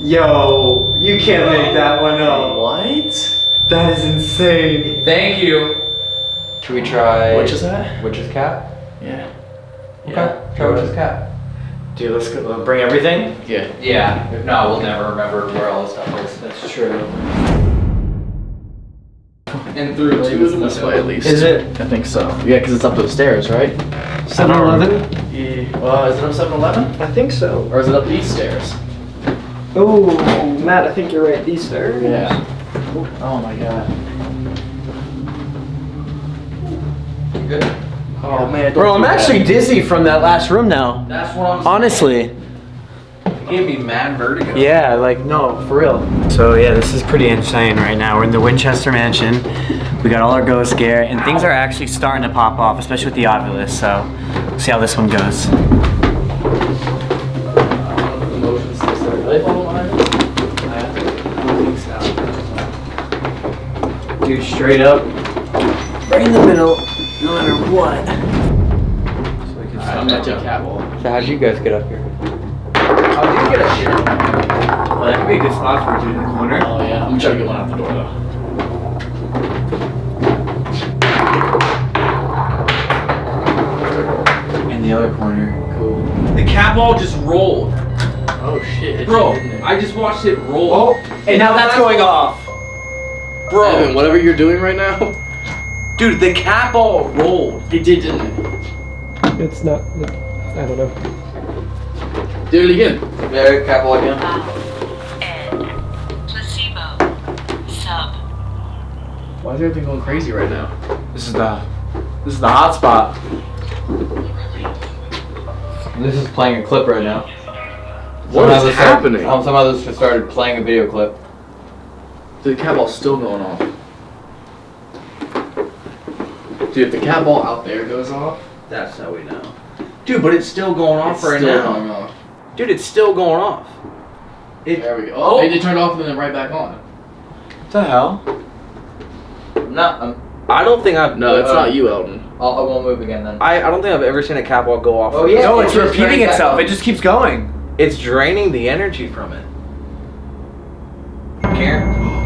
Yo, you can't make that one up. What? That is insane. Thank you. Should we try? Which is that? Witch's cap? Yeah. Okay, try witch's cap. Dude, let's go. Uh, bring everything. Yeah. Yeah. If not, we'll never remember where all this stuff is. That's true. And through two of them this way at least. Is it? I think so. Yeah, because it's up the stairs, right? 7-Eleven? Yeah. Well, is it up 7-Eleven? I think so. Or is it up these stairs? Oh, Matt, I think you're right. These stairs. Yeah. Oh my god. good? Oh man, bro, I'm actually dizzy from that last room now. That's what I'm. Honestly. Gave me mad vertigo. Yeah, like no, for real. So yeah, this is pretty insane right now. We're in the Winchester Mansion. We got all our ghost gear, and things are actually starting to pop off, especially with the Ovilus. So, we'll see how this one goes. Dude, straight up, right in the middle no matter what. So I'm gonna take cat ball. So how'd you guys get up here? How did you get up here? Well, that could be a good spot for a dude in the corner. Oh yeah, I'm gonna try to get one out the door though. In the other corner. Cool. The cat ball just rolled. Oh shit. Bro, I just watched it roll. Oh, and now that's going off. Bro, Evan, whatever you're doing right now. Dude, the cat ball rolled. It did, didn't it? It's not. I don't know. Do it again. There, cat ball again. Um, placebo. Sub. Why is everything going crazy right now? This is the this is the hot spot. This is playing a clip right now. What Somehow is this started- happening? oh, somehow this just started playing a video clip. The cat ball's still going off. Dude, if the cat ball out there goes off, That's how we know. Dude, but it's still going off it's right still now. going off. Dude, it's still going off. It, There we go. Oh. Oh, they turned off and then right back on. What the hell? I'm not. I'm, I don't think I've. No, it's Uh, not you, Elton. I'll, I won't move again then. I, I don't think I've ever seen a cat ball go off. Oh, yeah, No, it it's repeating itself. It just keeps going. It's draining the energy from it. Guar-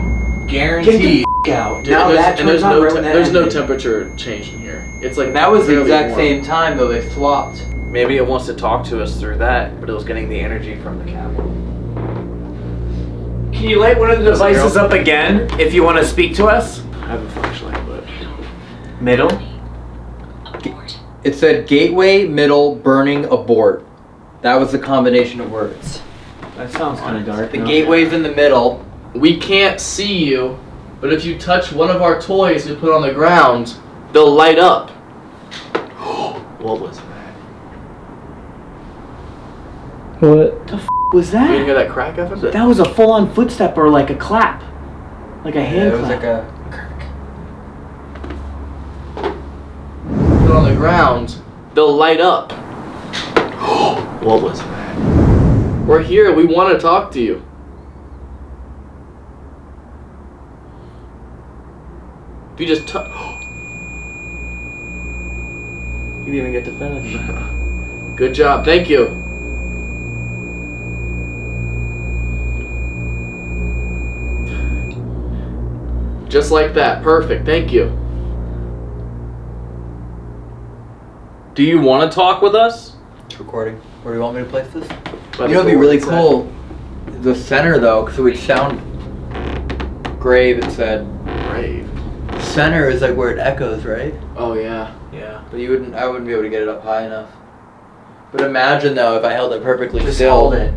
Guaranteed. out. Dude, and there's, and there's no te- there's no temperature change in here. It's like That was the really exact warm. same time though. They flopped. Maybe it wants to talk to us through that, but it was getting the energy from the cabin. Can you light one of the devices up again if you want to speak to us? I have a flashlight, but Middle. It said gateway, middle, burning, abort. That was the combination of words. That sounds kind of dark. The gateway's in the middle. We can't see you. But if you touch one of our toys we put on the ground, they'll light up. (gasps) what was that? What? the was that? You didn't hear that crack, Evan? That was a full-on footstep or like a clap, like a hand it was like a. Put on the ground, they'll light up. (gasps) what was that? We're here. We want to talk to you. If you just touch. (gasps) You didn't even get to finish. (laughs) Good job. Thank you. Just like that. Perfect. Thank you. Do you want to talk with us? It's recording. Where do you want me to place this? By you know, it'd be really it said. cool. The center though, because it would sound grave. It said Brave. Center is like where it echoes, right? Oh yeah. Yeah. But you wouldn't. I wouldn't be able to get it up high enough. But imagine though, if I held it perfectly Just still. hold it.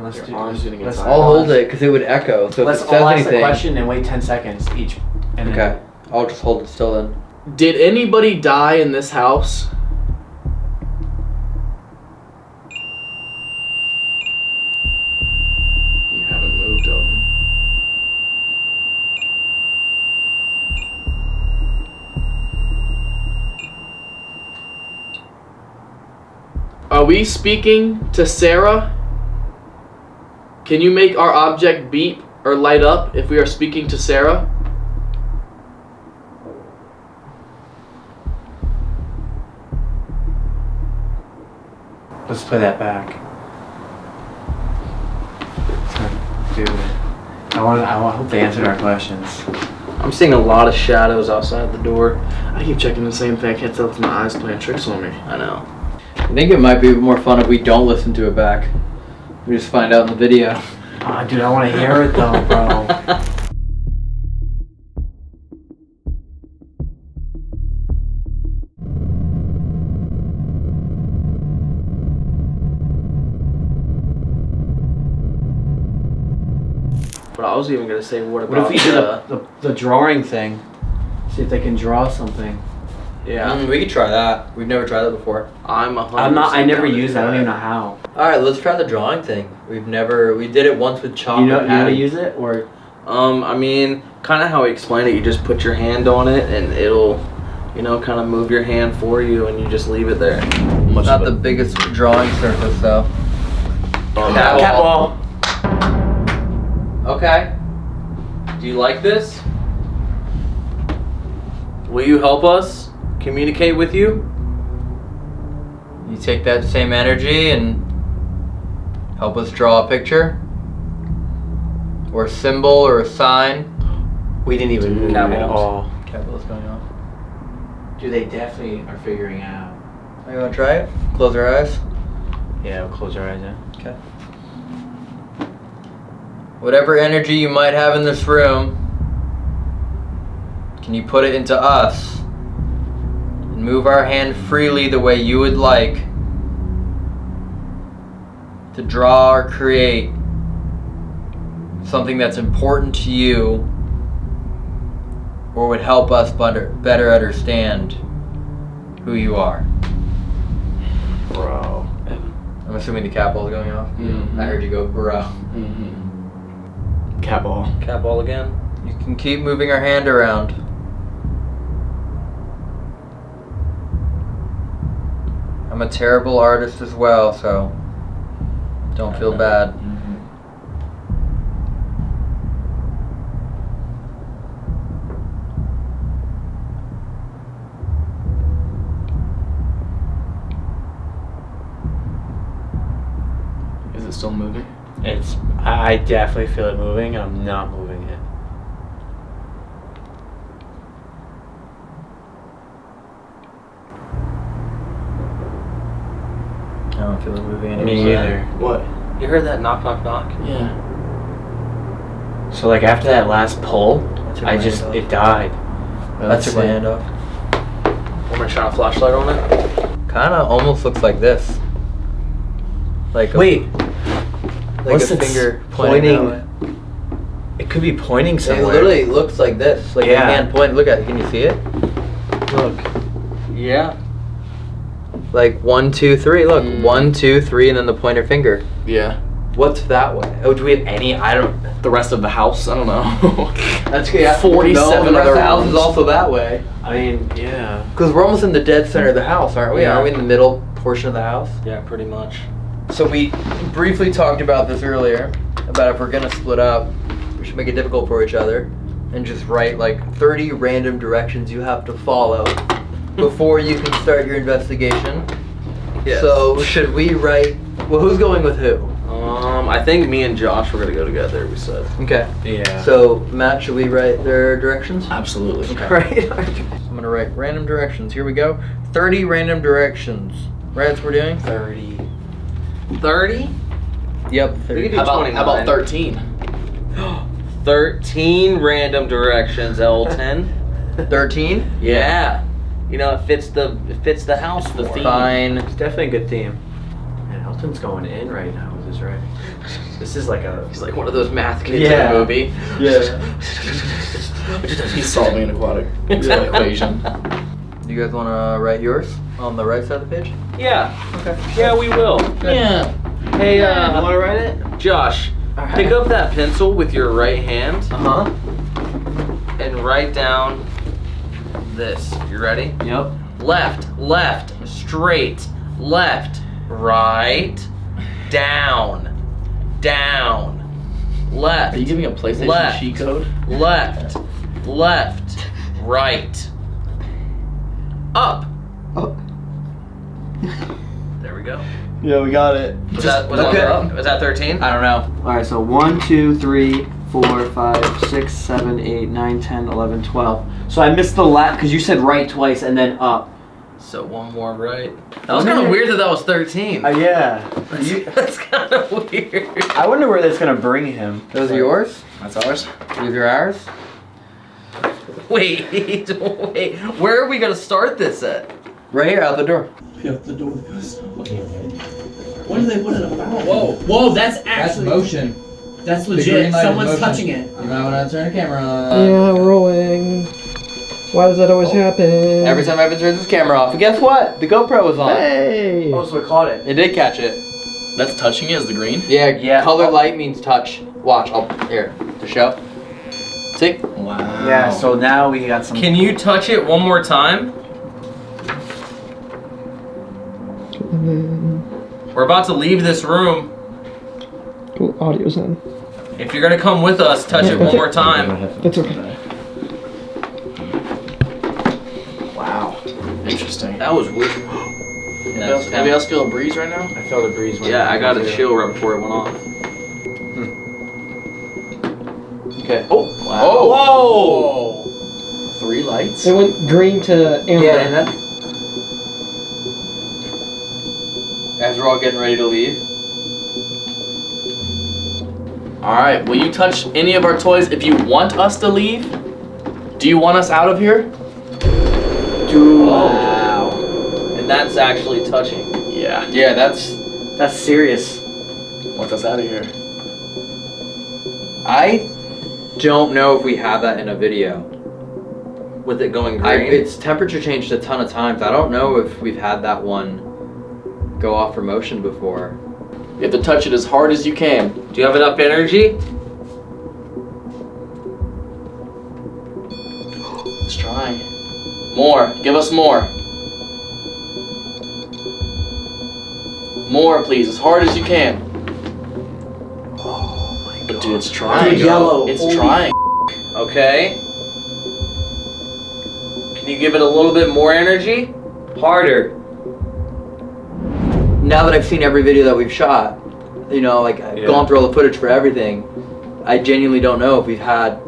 Let's Your do arm's getting let's- inside. I'll hold it because it would echo. So Let's if it says all ask anything. the question and wait 10 seconds each. And then- Okay. I'll just hold it still then. Did anybody die in this house? We speaking to Sarah? Can you make our object beep or light up if we are speaking to Sarah? Let's play that back. Dude, I want. I want- hope they answered our questions. I'm seeing a lot of shadows outside the door. I keep checking the same thing. I can't tell if my eyes playing tricks on me. I know. I think it might be more fun if we don't listen to it back. We just find out in the video. Ah, dude, I want to hear it though, bro. But I was even gonna say, what What about if we did the, the, the drawing thing? See if they can draw something. Yeah, Mm, we could try that. We've never tried that before. I'm a hundred. I'm not. I never down to used that. I don't even know how. All right, let's try the drawing thing. We've never. We did it once with chalk. You know, you know how to use it or Um, I mean, kind of how he explained it. You just put your hand on it, and it'll, you know, kind of move your hand for you, and you just leave it there. It's not the biggest drawing surface though. Cat cat ball. Okay. Do you like this? will you help us communicate with you? You take that same energy and help us draw a picture? Or a symbol or a sign? We didn't even know at all. Cat ball's going off. Dude, they definitely are figuring out. Oh, you wanna try it? Close our eyes. Yeah, we'll close our eyes, yeah. Okay. Whatever energy you might have in this room, can you put it into us? And move our hand freely the way you would like to draw or create something that's important to you or would help us better, better understand who you are. Bro. I'm assuming the cat ball's going off. Mhm. I heard you go, bro. Mm-hmm. Cat ball. Cat ball again. You can keep moving our hand around. I'm a terrible artist as well, so don't feel uh-huh. bad. Mm-hmm. Is it still moving? It's. I I definitely feel it moving. I'm not moving it. I don't feel it moving anymore. Me either. What? You heard that knock, knock, knock? Yeah. So like after that last pull, I just hand it died. I took my hand off. Want me to shine a flashlight on it? Kind of almost looks like this. Like a, Wait, like what's a it finger pointing. pointing? it could be pointing somewhere. It literally looks like this. Like Yeah. a hand point. Look at it. Can you see it? look. Yeah. Like one, two, three. Look, Mm. one, two, three, and then the pointer finger. Yeah. What's that way? Oh, do we have any? I don't. The rest of the house, I don't know. (laughs) That's good. Yeah. (laughs) 47 no, the rest other of the house is also that way. I mean, yeah. Because we're almost in the dead center of the house, aren't we? Yeah. Aren't we in the middle portion of the house? yeah, pretty much. So we briefly talked about this earlier about if we're gonna split up, we should make it difficult for each other and just write like 30 random directions you have to follow before you can start your investigation. Yes. So should we write? Well, who's going with who? Um, I think me and Josh were gonna go together. We said. Okay. Yeah. So Matt, should we write their directions? Absolutely. (laughs) Right. I'm gonna write random directions. Here we go. 30 random directions. Right, that's what we're doing? 30. Thirty. Yep. We 30. could do How about, 29. how about 13? (gasps) 13 random directions, Elton. 13? yeah. You know, it fits the it fits the house the more. theme. Fine. It's definitely a good theme. And Elton's going in right now with his writing. This is like a. He's like one of those math kids Yeah. in a movie. Yeah. (laughs) He's solving an aquatic equation. Do you guys want to write yours on the right side of the page? Yeah. Okay. Yeah, we will. Yeah. Hey, You uh, want to write it? Josh, pick up that pencil with your right hand Uh huh. and write down this. You ready? Yep. Left, left, straight, left, right, down, down, left. Are you giving a PlayStation Left. cheat code? left, left, right, up. Up. There we go. Yeah, we got it. Was that was, Okay. that, was that 13? I don't know. All right, so one, two, three, four, five, six, seven, eight, nine, ten, eleven, twelve. So I missed the last because you said right twice and then up. So one more right. That was kind of weird that that was 13. Uh, yeah. (laughs) That's kind of weird. I wonder where that's gonna bring him. Those are yours? That's ours? These are ours? Wait, (laughs) wait. Where are we gonna start this at? Right here, out the door. When do they put it about? Whoa, whoa, that's actually. motion. That's legit. Someone's touching it. You might want to turn the camera on. Yeah, rolling. Why does that always oh. happen? Every time Evan turns his camera off. And guess what? The GoPro was on. Hey! Oh, so it caught it. It did catch it. That's touching it is the green? Yeah, Yeah. color light means touch. Watch, I'll, here, to show. See? Wow. Yeah. So now we got some. Can you touch it one more time? Mm-hmm. We're about to leave this room. Cool, audio's in. If you're gonna come with us, touch it one more time. That's okay. Wow. Interesting. That was weird. Anybody else, feel a breeze right now? I felt a breeze. When Yeah, I got a chill right before it went off. Hmm. Okay. Oh. Wow. Oh! Whoa. Three lights. It went green to amber. Yeah, and then as we're all getting ready to leave. All right. Will you touch any of our toys if you want us to leave? Do you want us out of here? Wow. And that's actually touching. Yeah. Yeah, that's. That's serious. Want us out of here? I don't know if we have that in a video. With it going I, green. it's temperature changed a ton of times. I don't know if we've had that one go off for motion before. You have to touch it as hard as you can. Do you have enough energy? Let's try. More. Give us more. More, please. As hard as you can. Oh my god. But dude, it's trying. Dude, yellow. It's Holy trying. Okay. Can you give it a little bit more energy? Harder. Now that I've seen every video that we've shot, you know, like I've Yeah. gone through all the footage for everything, I genuinely don't know if we've had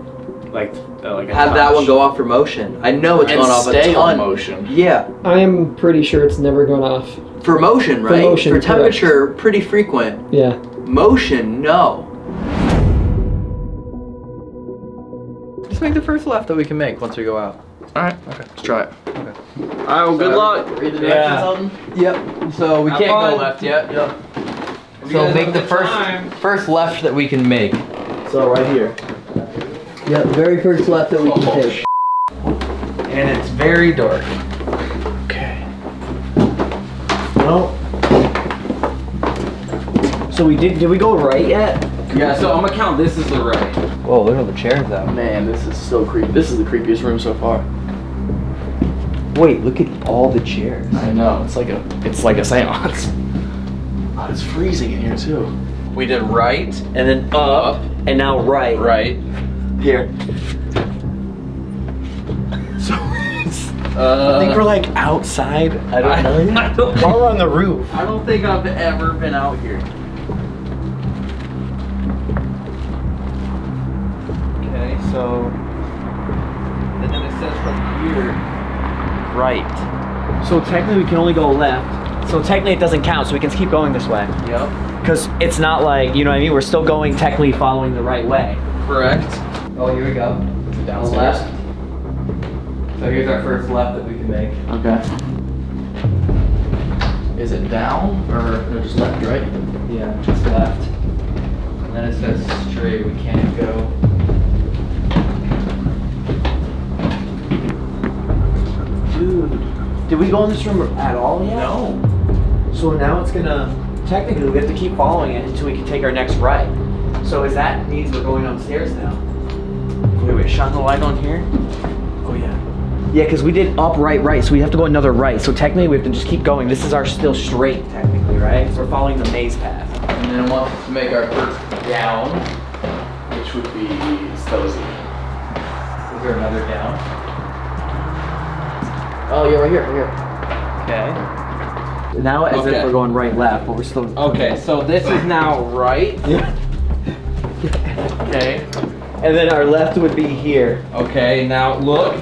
Like, uh, like a had that one go off for motion. I know it's And gone off a ton. on motion. Yeah, I am pretty sure it's never gone off. for motion, right? motion, for correct. temperature, pretty frequent. Yeah. Motion, no. Just make the first left that we can make once we go out. Alright, okay. Let's try it. Alright, well, good luck. Read the Yeah. on them? Yep. So we Have can't fun. go left yet. Yep. You So make have the first time. first left that we can make. So right here. Yep, very first left that we can oh, take. And it's very dark. Okay. No. So we did. Did we go right yet? Yeah, So I'm gonna count this as the right. Whoa, look at all the chairs though. Man, this is so creepy. This is the creepiest room so far. Wait, look at all the chairs. I know. It's like a it's like a seance. Oh, (laughs) it's freezing in here too. We did right and then up and now right. Right. Here. (laughs) So Uh, I think we're like outside. I don't know. (laughs) I don't on the roof. I don't think I've ever been out here. So and then it says from here right. So technically we can only go left. So technically it doesn't count, so we can keep going this way. Yep. Because it's not like, you know what I mean? We're still going technically following the right way. Correct. Oh, here we go. the left. So here's our first left that we can make. Okay. Is it down or no, just left, right? Yeah, just left. And then it says straight. We can't go. Dude, did we go in this room at all yet? No. So now it's gonna, technically we have to keep following it until we can take our next right. So is that means we're going upstairs now? Wait, wait, shine the light on here? Oh yeah. Yeah, because we did up, right, right, so we have to go another right. So technically we have to just keep going. This is our still straight, technically, right? Because we're following the maze path. And then once to make our first down. Which would be Stozy. Is there another down? Oh yeah, right here, right here. Okay. Now as Okay. if we're going right, left, but we're still. Okay, so this is now right. (laughs) Okay. And then our left would be here. Okay, now look.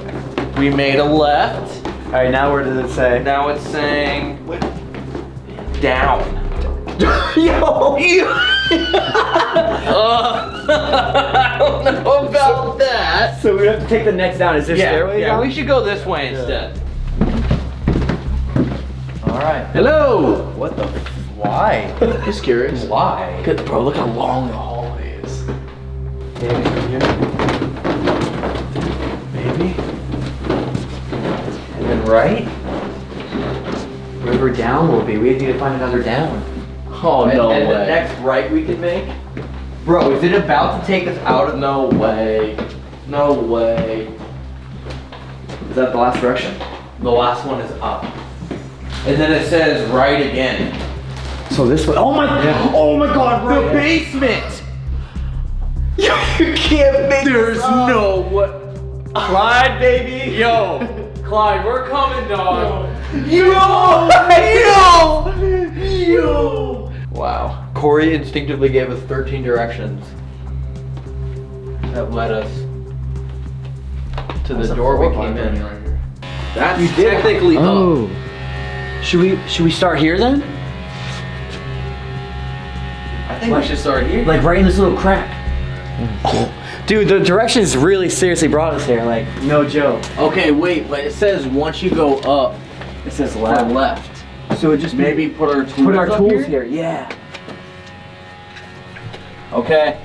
We made a left. All right, now where does it say? Now it's saying down. (laughs) Yo! (laughs) I don't know about that. So we have to take the next down. Is there Yeah, stairway yeah, down? we should go this way instead. All right. Hello. What the? Why? (laughs) Just curious. Why? Good, bro, look how long the hallway is. Maybe. And then right? River down will be. We need to find another down. Oh and, no and way. the next right we can make? Bro, is it about to take us out of No way. No way. Is that the last direction? The last one is up. And then it says right again. So this way. Oh my! Oh my God! The Right. basement! (laughs) you can't make There's no what. Clyde, baby. Yo, Clyde, we're coming, dog. Yo! Yo! Yo! Wow. Corey instinctively gave us 13 directions that led us to the door we came in. That's technically Oh. Should we should we start here then? I think we should start here. Like right in this little crack. Dude, the directions really seriously brought us here. Like no joke. Okay, wait, but it says once you go up, It says left. left. So it just Maybe put our tools put our up tools here. here. Yeah. Okay.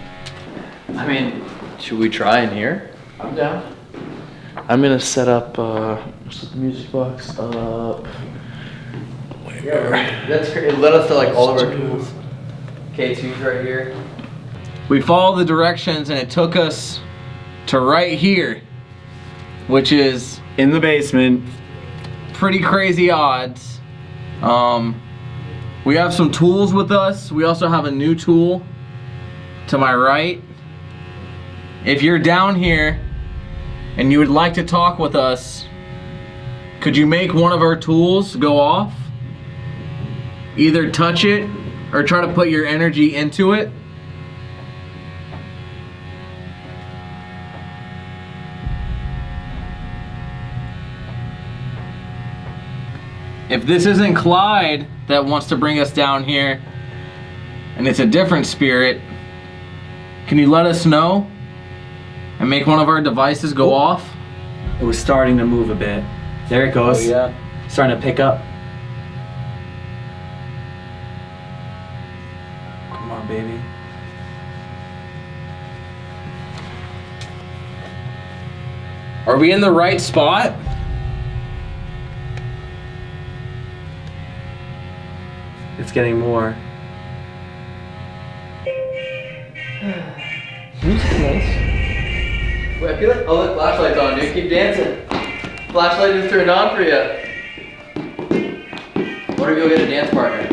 I mean, should we try in here? I'm down. I'm gonna set up uh, the music box up. That's great. It led us to like all of our tools. K2's right here. We followed the directions and it took us to right here, which is in the basement. Pretty crazy odds. Um, we have some tools with us. We also have a new tool to my right. If you're down here and you would like to talk with us, could you make one of our tools go off? Either touch it or try to put your energy into it. If this isn't Clyde that wants to bring us down here, and it's a different spirit, can you let us know and make one of our devices go off? It was starting to move a bit. There it goes. Oh, yeah. Starting to pick up. Are we in the right spot? It's getting more. Wait, I feel like, oh look, flashlight's on, dude. Keep dancing. Flashlight is turned on for you. What if you go get a dance partner?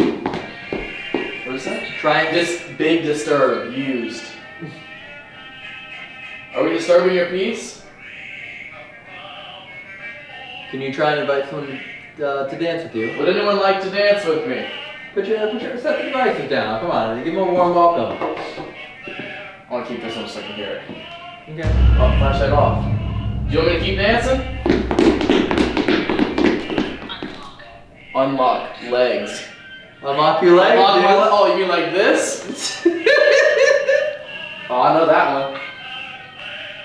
What is that? Try and just big disturb used. Are we disturbing your peace? Can you try and invite someone uh, to dance with you? Would anyone like to dance with me? Put your, put your set the devices down. Come on, give them a warm welcome. I want to keep this on so I can hear it. Okay. Oh, flashlight off. Do you want me to keep dancing? Unlock legs. Unlock your legs. Unlock my le- oh, you mean like this? (laughs) oh, I know that one.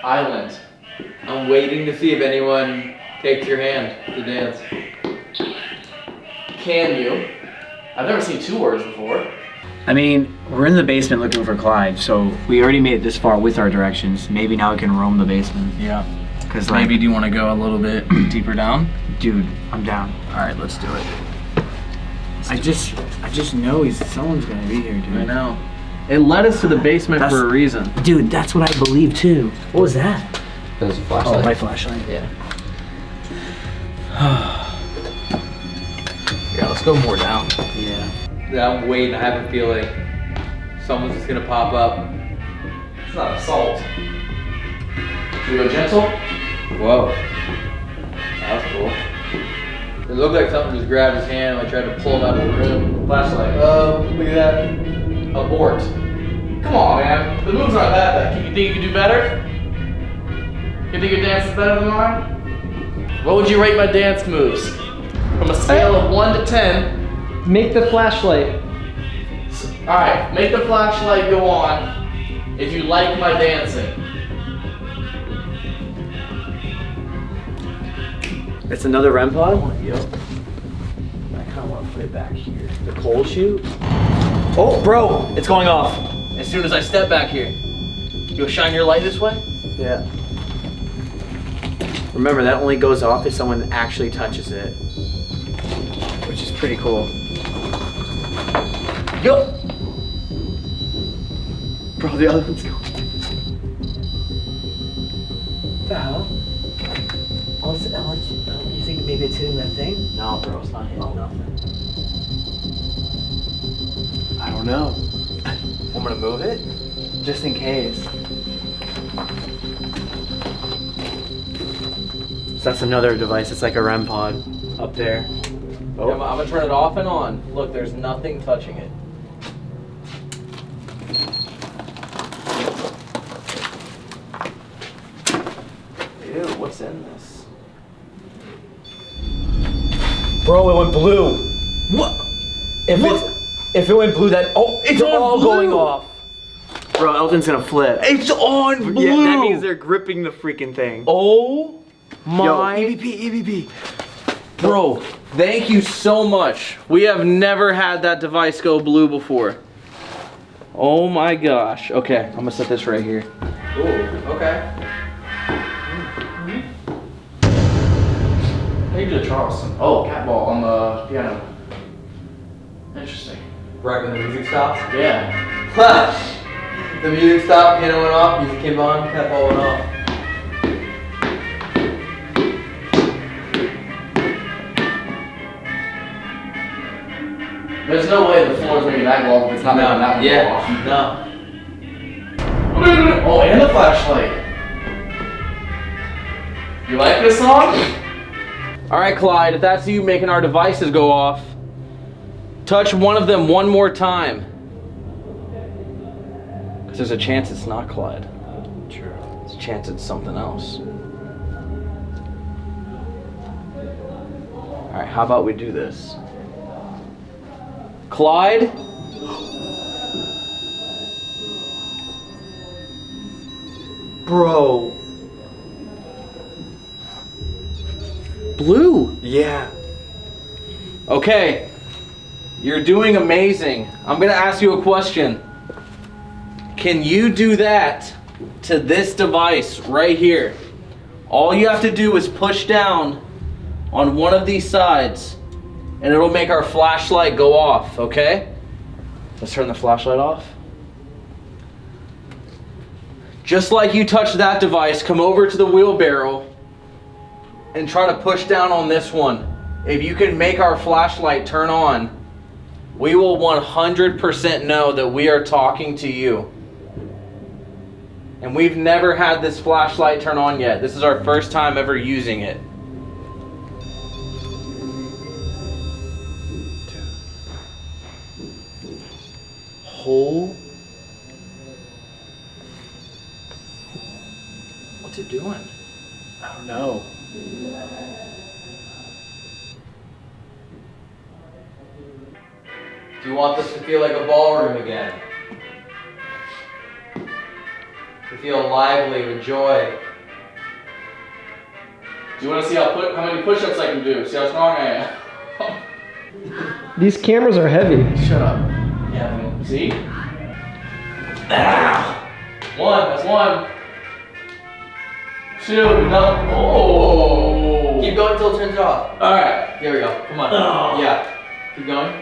Island. I'm waiting to see if anyone takes your hand to dance. Can you? I've never seen two words before. I mean, we're in the basement looking for Clyde, so we already made it this far with our directions. Maybe now we can roam the basement. Yeah. Cause like, Maybe do you want to go a little bit (clears throat) deeper down? dude, I'm down. All right, let's do it. I just, I just know he's someone's gonna be here, dude. I know. It led us to the basement That's- for a reason. Dude, that's what I believe too. What was that? That was a flashlight. Oh, my flashlight. Yeah. (sighs) Yeah, let's go more down. Yeah. Yeah, I'm waiting. I have a feeling someone's just gonna pop up. It's not assault. Should we go gentle? Whoa. That was cool. It looked like something just grabbed his hand and I tried to pull him out of the room. Flashlight. Oh, look at that. Abort. Come on, man. The moves aren't that bad. You think you can do better? You think your dance is better than mine? What would you rate my dance moves? From a scale of 1 to 10. Make the flashlight. Alright, make the flashlight go on if you like my dancing. It's another REM pod? Yep. I kind of want to put it back here. The coal chute? Oh, bro, it's going off. As soon as I step back here, you'll shine your light this way? Yeah. Remember, that only goes off if someone actually touches it. Which is pretty cool. Yo! Bro, the other one's going. What the hell? Unless, unless you, you think maybe it's hitting that thing? No, bro, it's not hitting nothing. I don't know. (laughs) I'm gonna move it. Just in case. That's another device. It's like a REM pod up there. Oh. I'm, I'm gonna turn it off and on. Look, there's nothing touching it. Ew, what's in this? Bro, it went blue. What? If it's if it went blue, that oh, it's all going off. Bro, Elton's gonna flip. It's on blue. Yeah, that means they're gripping the freaking thing. Oh my. Yo, EVP, EVP. Bro, thank you so much. We have never had that device go blue before. Oh my gosh. Okay, I'm gonna set this right here. Ooh, okay. Mm-hmm. How you do the Charleston? Oh, cat ball on the piano. Interesting. Right when the music stops? Yeah. (laughs) the music stopped, piano went off, music came on, cat ball went off. There's no way the floor is making that off if it's not making that yeah, off. no. Oh, and the flashlight. You like this song? All right, Clyde, if that's you making our devices go off, touch one of them one more time. Because there's a chance it's not Clyde. True. There's a chance it's something else. All right, how about we do this? Clyde? Bro. Blue. Yeah. Okay. You're doing amazing. I'm going to ask you a question. Can you do that to this device right here? All you have to do is push down on one of these sides and it'll make our flashlight go off, okay? Let's turn the flashlight off. Just like you touched that device, come over to the wheelbarrow and try to push down on this one. If you can make our flashlight turn on, we will 100% know that we are talking to you. And we've never had this flashlight turn on yet. This is our first time ever using it. Whole. What's it doing? I don't know. Do you want this to feel like a ballroom again? To feel lively with joy. Do you want to see how put how many push-ups I can do? See how strong I am. (laughs) These cameras are heavy. Shut up. Yeah. See? Ah. One. That's one. Two. No. Oh. Keep going until it turns off. All right. There we go. Come on. Oh. Yeah. Keep going.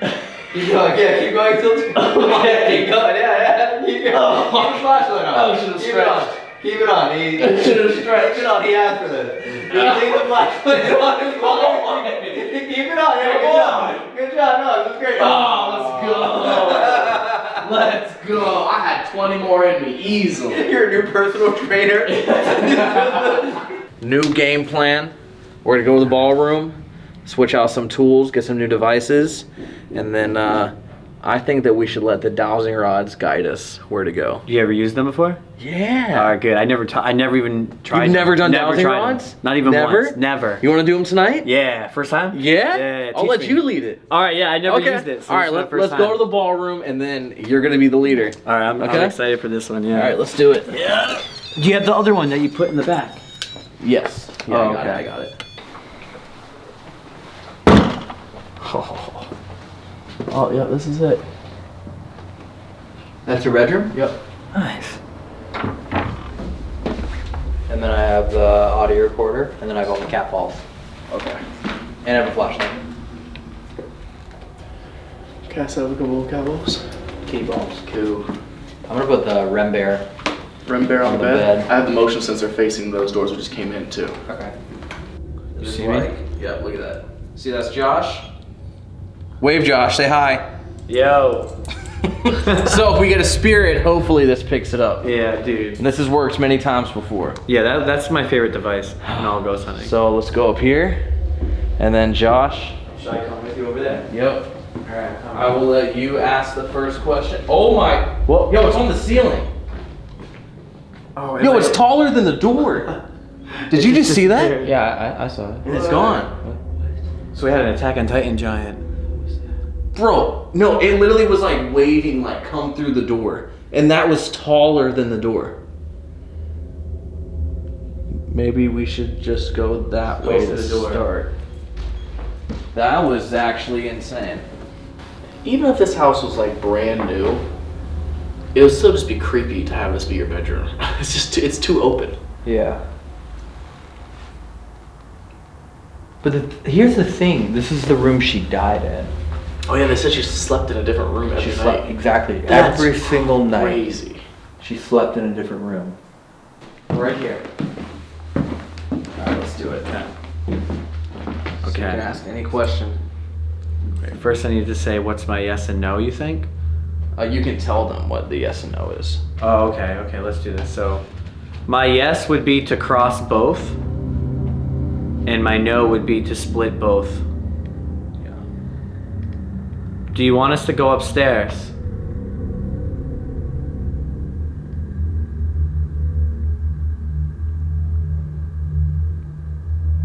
(laughs) Keep going. Yeah, keep going until it's Okay. Keep going. Yeah, yeah. (laughs) Keep going. Oh. Keep the flashlight on. Oh, should've stretched. it on. Keep it on. He. Keep it on. He asked for this. You leave the flashlight on his wall. Keep it on. Yeah, good job. Good job. No, this is great. Oh, let's go. (laughs) Let's go. I had 20 more in me, easily. (laughs) You're a new personal trainer. (laughs) new game plan. We're gonna go to the ballroom, switch out some tools, get some new devices, and then uh, I think that we should let the dowsing rods guide us where to go. You ever used them before? Yeah. All right, good. I never, t- I never even tried. You've never them. done dowsing tried them. rods? Not even Never? once. Never. You want to do them tonight? Yeah, first time. Yeah. Yeah. I'll let me. you lead it. All right. Yeah, I never okay. used it. So All right. Let, let's time. go to the ballroom, and then you're gonna be the leader. All right. I'm, Okay. I'm excited for this one. Yeah. All right. Let's do it. Yeah. Do you have the other one that you put in the back? Yes. Yeah, Oh, I got okay. it. I got it. Oh, (laughs) Oh, yeah, this is it. That's your bedroom. Yep. Nice. And then I have the audio recorder, and then I have all the cat balls, Okay. and I have a flashlight. Can I set up a couple of cowboys? Kitty balls. Cool. I'm gonna put the Rem Bear. Rim bear on, On the, the bed. bed. I have the motion sensor facing those doors we just came in too. Okay. You see me? Yeah, look at that. See, that's Josh. Wave, Josh. Say hi. Yo. (laughs) (laughs) so if we get a spirit, hopefully this picks it up. Yeah, dude. And this has worked many times before. Yeah, that, that's my favorite device (sighs) in all ghost hunting. So let's go up here. And then Josh. Should I come with you over there? Yep. Alright, I will let you ask the first question. Oh my. What? Yo, it's on the ceiling. Oh, Yo, it's taller than the door. (laughs) Did you just see that? Yeah, I, I saw it. And it's gone. So we had an Attack on Titan giant. Bro, no, it literally was like waving, like come through the door. And that was taller than the door. Maybe we should just go that Go way to to the door. start. That was actually insane. Even if this house was like brand new, it would still just be creepy to have this be your bedroom. (laughs) It's just too, it's too open. Yeah. But the, here's the thing. This is the room she died in. Oh yeah, they said she slept in a different room every She night. slept exactly That's every single night. Crazy. She slept in a different room. Right here. Alright, let's do it now. So you can ask any question. First, I need to say what's my yes and no. You think? Uh, you can tell them what the yes and no is. Oh, okay, okay. Let's do this. So, my yes would be to cross both, and my no would be to split both. Do you want us to go upstairs?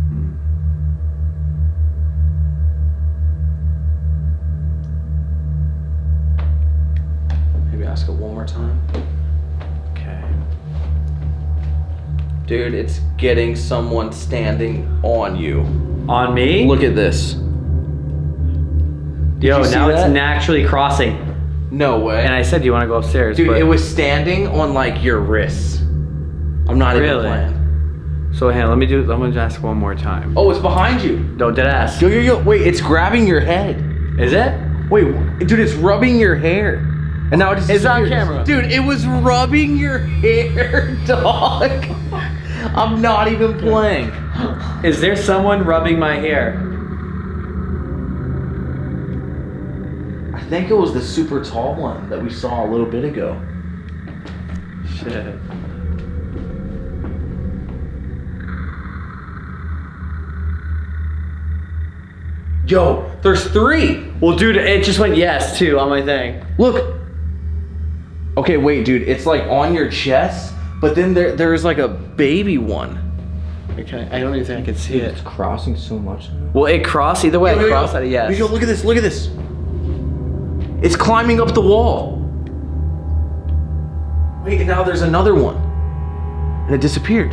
Hmm. Maybe ask it one more time. Okay. Dude, it's getting someone standing on you. On me? Look at this. Yo, you see now it's naturally crossing. No way. And I said, "Do you want to go upstairs?" Dude, but- it was standing on like your wrists. I'm not even Really? playing. So, hey, let me do. Let me ask one more time. Oh, it's behind you. Don't dead ass. Yo, yo, yo. Wait, it's grabbing your head. Is it? Wait, dude, it's rubbing your hair. And now it just It's on camera. Dude, it was rubbing your (laughs) hair, dog. I'm not even playing. Is there someone rubbing my hair? I think it was the super tall one that we saw a little bit ago. Shit. Yo, there's three. Well, dude, it just went yes too on my thing. Look. Okay, wait, dude. It's like on your chest, but then there there's like a baby one. Okay, I don't even think I can see it. It's crossing so much. Well, it crossed either way. Yo, It yo, yo. crossed at a yes. Yo, look at this. Look at this. It's climbing up the wall. Wait, and now there's another one. And it disappeared.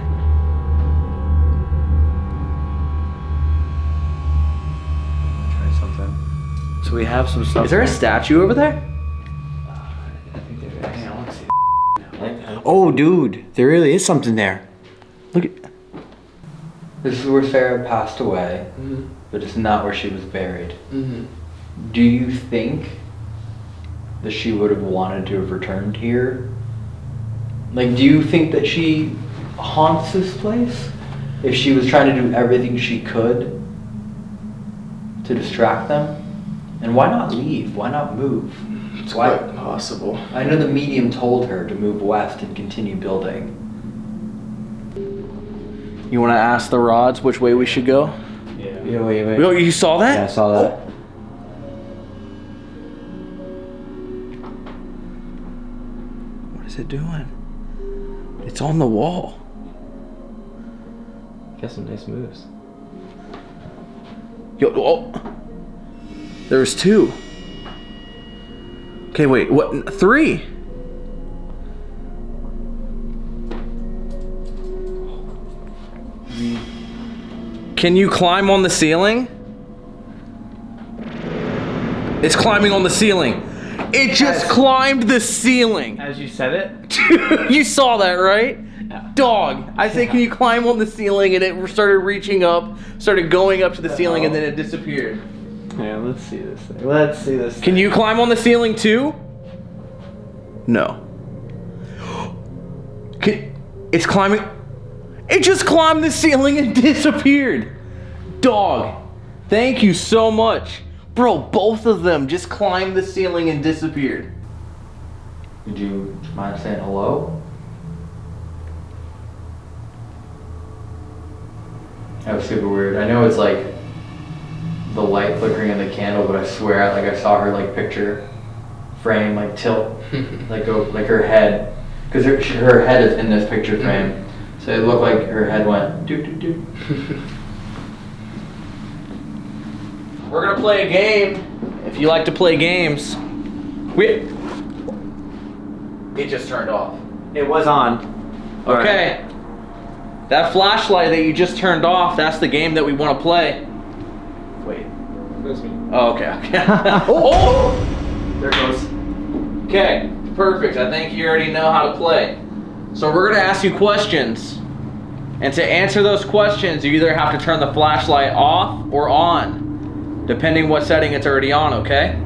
Try something. So we have some stuff. Is there a statue over there? Oh, dude, there really is something there. Look at This is where Sarah passed away, mm-hmm. but it's not where she was buried. Mm-hmm. Do you think that she would have wanted to have returned here? Like, do you think that she haunts this place? If she was trying to do everything she could to distract them? And why not leave? Why not move? It's Why- quite possible. I know the medium told her to move west and continue building. You want to ask the rods which way we should go? Yeah, yeah wait, wait. Yo, you saw that? Yeah, I saw that. What it doing? It's on the wall. Got some nice moves. Yo, oh. There's two. Okay, wait, what? Three. Can you climb on the ceiling? It's climbing on the ceiling. It just climbed the ceiling. As you said it. (laughs) you saw that, right? Dog. I say, can you climb on the ceiling? And it started reaching up, started going up to the ceiling, and then it disappeared. Yeah, let's see this thing. Let's see this. Can you climb on the ceiling too? No. (gasps) Can, it's climbing. It just climbed the ceiling and (laughs) disappeared. Dog. Thank you so much. Bro, both of them just climbed the ceiling and disappeared. Would you mind saying hello? That was super weird. I know it's like the light flickering in the candle, but I swear, like I saw her like picture frame like tilt, (laughs) like go like her head, because her her head is in this picture mm-hmm. frame, so it looked like her head went doo doo doo. (laughs) We're gonna play a game. If you like to play games, we. It just turned off. It was on. Okay. That flashlight that you just turned off, that's the game that we want to play. Wait. That's me. Oh, okay, okay. (laughs) oh! There it goes. Okay, perfect. I think you already know how to play. So we're gonna ask you questions. And to answer those questions, you either have to turn the flashlight off or on, depending what setting it's already on, okay?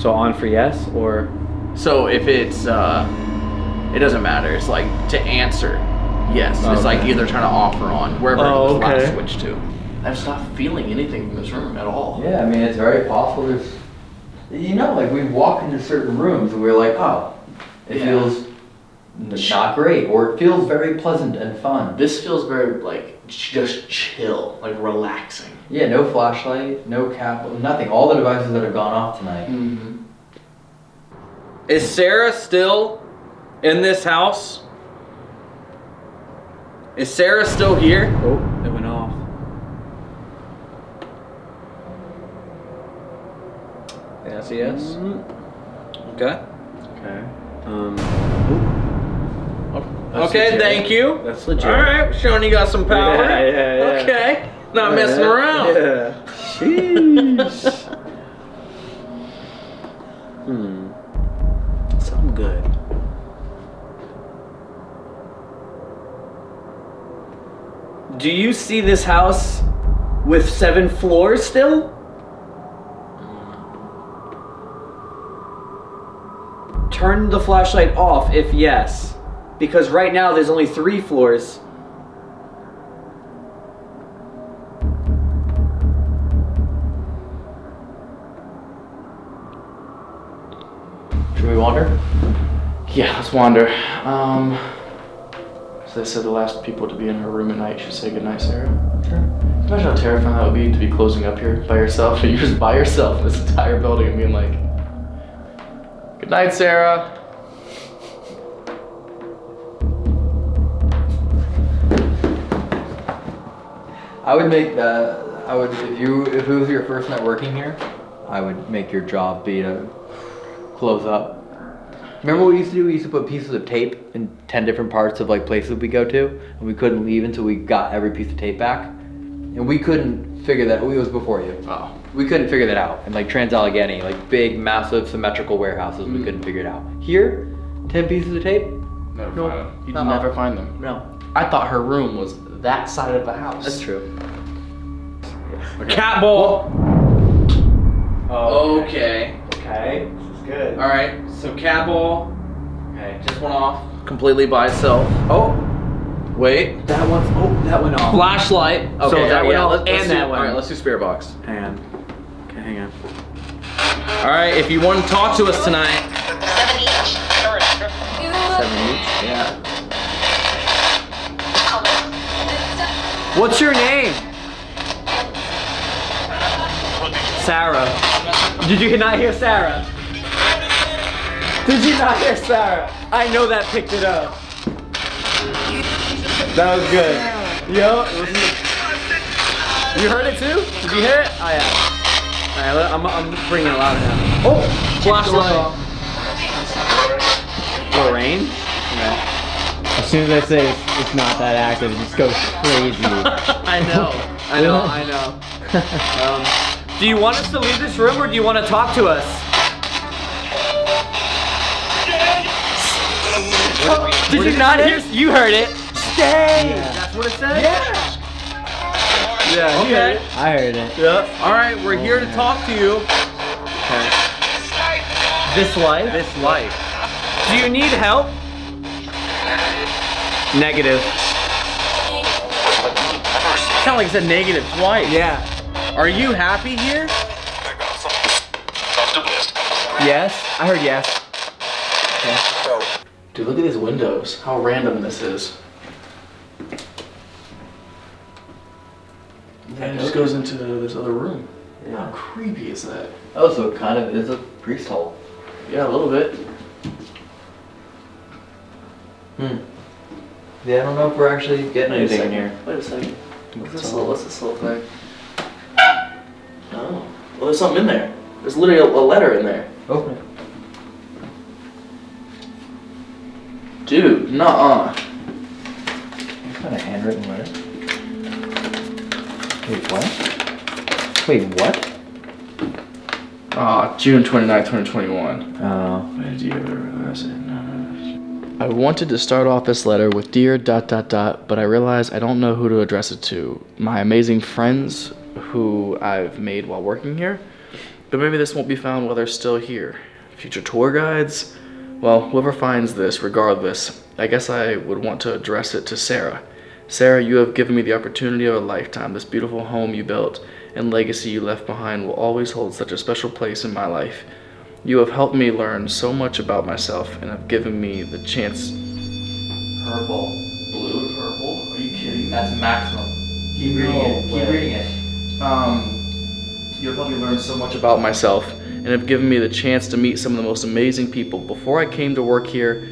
So on for yes or So if it's, uh, it doesn't matter. It's like to answer, yes. It's like either turn it off or on, wherever Oh, the okay. switch to. I'm just not feeling anything in this room at all. Yeah, I mean it's very possible. There's, you know, like we walk into certain rooms and we're like, oh, it Yeah. feels not great, or it feels very pleasant and fun. This feels very like just chill, like relaxing. Yeah, no flashlight, no cap, nothing. All the devices that have gone off tonight. Is Sarah still in this house? Is Sarah still here? Oh, it went off. Yes, yes. Okay. Okay. Um. Okay, thank you. That's legit. All right, showing you got some power. Yeah, yeah, yeah. Okay, not messing around. Yeah. Sheesh. hmm. Something good. Do you see this house with seven floors still? Turn the flashlight off if yes. Because right now there's only three floors. Should we wander? Yeah, let's wander. Um, so they said the last people to be in her room at night should say goodnight, Sarah. Sure. Imagine how terrifying that would be to be closing up here by yourself. (laughs) You're just by yourself in this entire building and being like, "Good night, Sarah." I would make that. I would if you if it was your first night working here, I would make your job be to close up. Remember what we used to do? We used to put pieces of tape in ten different parts of like places we go to, and we couldn't leave until we got every piece of tape back. And we couldn't figure that. It was before you. Oh. We couldn't figure that out. And like Trans Allegheny, like big, massive, symmetrical warehouses, we mm. couldn't figure it out. Here, ten pieces of tape. Never No. find them. You'd Uh-uh. never find them. No, I thought her room was that side of the house. that's true. Cat ball. Oh, Okay. Okay. This is good. All right. So cat ball. Okay, just went off completely by itself. Oh, wait. That one's. Oh, that went off. Flashlight. Okay, So that yeah, went off and do- that one. All right, let's do spirit box. Hang on. Okay, hang on. All right, if you want to talk to us tonight. Seven each. Seven each. Yeah. What's your name? Sarah. Did you not hear Sarah? Did you not hear Sarah? I know that picked it up. That was good. Yo, You heard it too? Did you hear it? Oh yeah. Alright, I'm, I'm bringing it louder now. Oh, flashlight. Lorraine? As soon as I say it's, it's not that active, it just goes crazy. (laughs) I know. I know. I know. Um, do you want us to leave this room or do you want to talk to us? Did you not hear? You heard it. Stay. That's what it said. Yeah. Yeah. he heard Okay. it. I heard it. Yep. All right, we're here to talk to you. This life. This life. Do you need help? Negative. Sound like it's a negative twice. Yeah. Are you happy here? Yes. I heard yes. Okay. Dude, look at these windows. How random this is. And it just goes into this other room. How creepy is that? Oh, so it kind of is a priest hole. Yeah, a little bit. Hmm. Yeah, I don't know if we're actually getting Wait anything in here. Wait a second. What's this little, what's this little thing? Oh. Well, there's something in there. There's literally a, a letter in there. Open it. Dude, nuh-uh. What kind of handwritten letter? Wait, what? Wait, what? Ah, June 29, 2021. Oh. Where do you ever realize it? I wanted to start off this letter with dear dot dot dot, but I realized I don't know who to address it to. My amazing friends who I've made while working here. But maybe this won't be found while they're still here. Future tour guides? Well, whoever finds this, regardless, I guess I would want to address it to Sarah. Sarah, you have given me the opportunity of a lifetime. This beautiful home you built and legacy you left behind will always hold such a special place in my life. You have helped me learn so much about myself and have given me the chance. Purple. Blue, purple? Are you kidding? That's maximum. Keep reading No it. Keep reading it. Um, you have helped me learn so much about myself and have given me the chance to meet some of the most amazing people. Before I came to work here,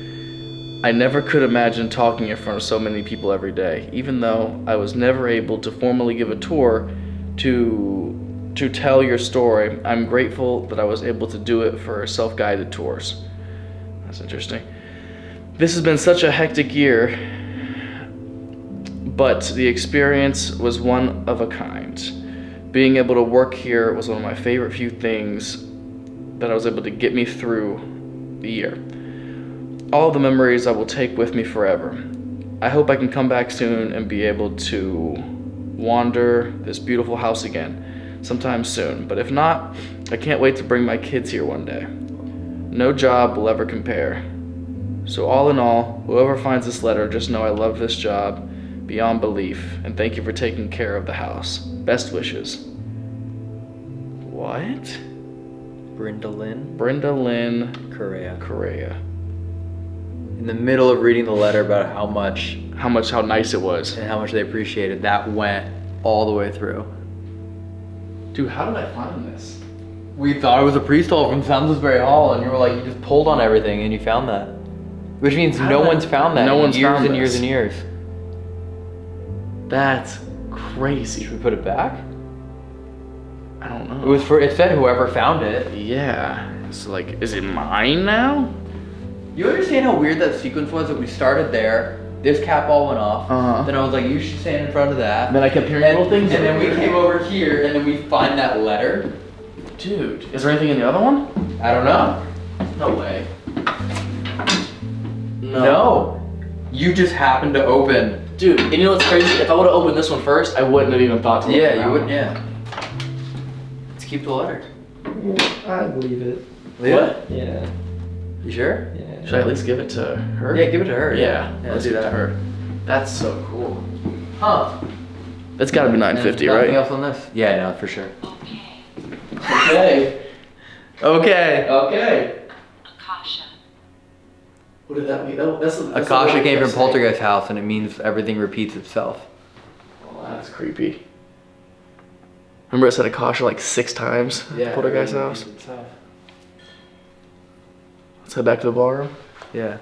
I never could imagine talking in front of so many people every day, even though I was never able to formally give a tour to to tell your story. I'm grateful that I was able to do it for self-guided tours. That's interesting. This has been such a hectic year, but the experience was one of a kind. Being able to work here was one of my favorite few things that I was able to get me through the year. All the memories I will take with me forever. I hope I can come back soon and be able to wander this beautiful house again sometime soon. But if not, I can't wait to bring my kids here one day. No job will ever compare. So, all in all, whoever finds this letter, just know I love this job beyond belief, and thank you for taking care of the house. Best wishes. What? Brenda Lynn Brenda Lynn Correa. Correa. In the middle of reading the letter about how much How much, how nice it was. and how much they appreciated, that went all the way through. Dude, how did I find this? We thought it was a priest hole from Salisbury Hall, and you were like, you just pulled on everything and you found that. Which means How no did I- one's found that No in one's years found and years and years. That's crazy. Should we put it back? I don't know. It was for. It said whoever found it. Yeah. It's like, is it mine now? You understand how weird that sequence was? That we started there. This cat ball went off. Uh-huh. Then I was like, you should stand in front of that. And then I kept hearing and, little things. And then we came over here, and then we find that letter. Dude, is there anything in the other one? I don't know. No way. No. You just happened to open. Dude, and you know what's crazy? If I would have opened this one first, I wouldn't have even thought to look Yeah, you would. one. Yeah. Let's keep the letter. I believe it. What? Yeah. You sure? Yeah. Should I at least give it to her? Yeah, give it to her. Yeah, Yeah, let's do do that that. to her. That's so cool. Huh. That's gotta be 950, nothing right? else on this? Yeah, no, for sure. Okay. Okay. Okay. Akasha. What did that mean? That, that's, that's Akasha came from saying. Poltergeist House, and it means everything repeats itself. Oh, that's creepy. Remember I said Akasha like six times? at Poltergeist house. Let's head back to the ballroom. Yeah.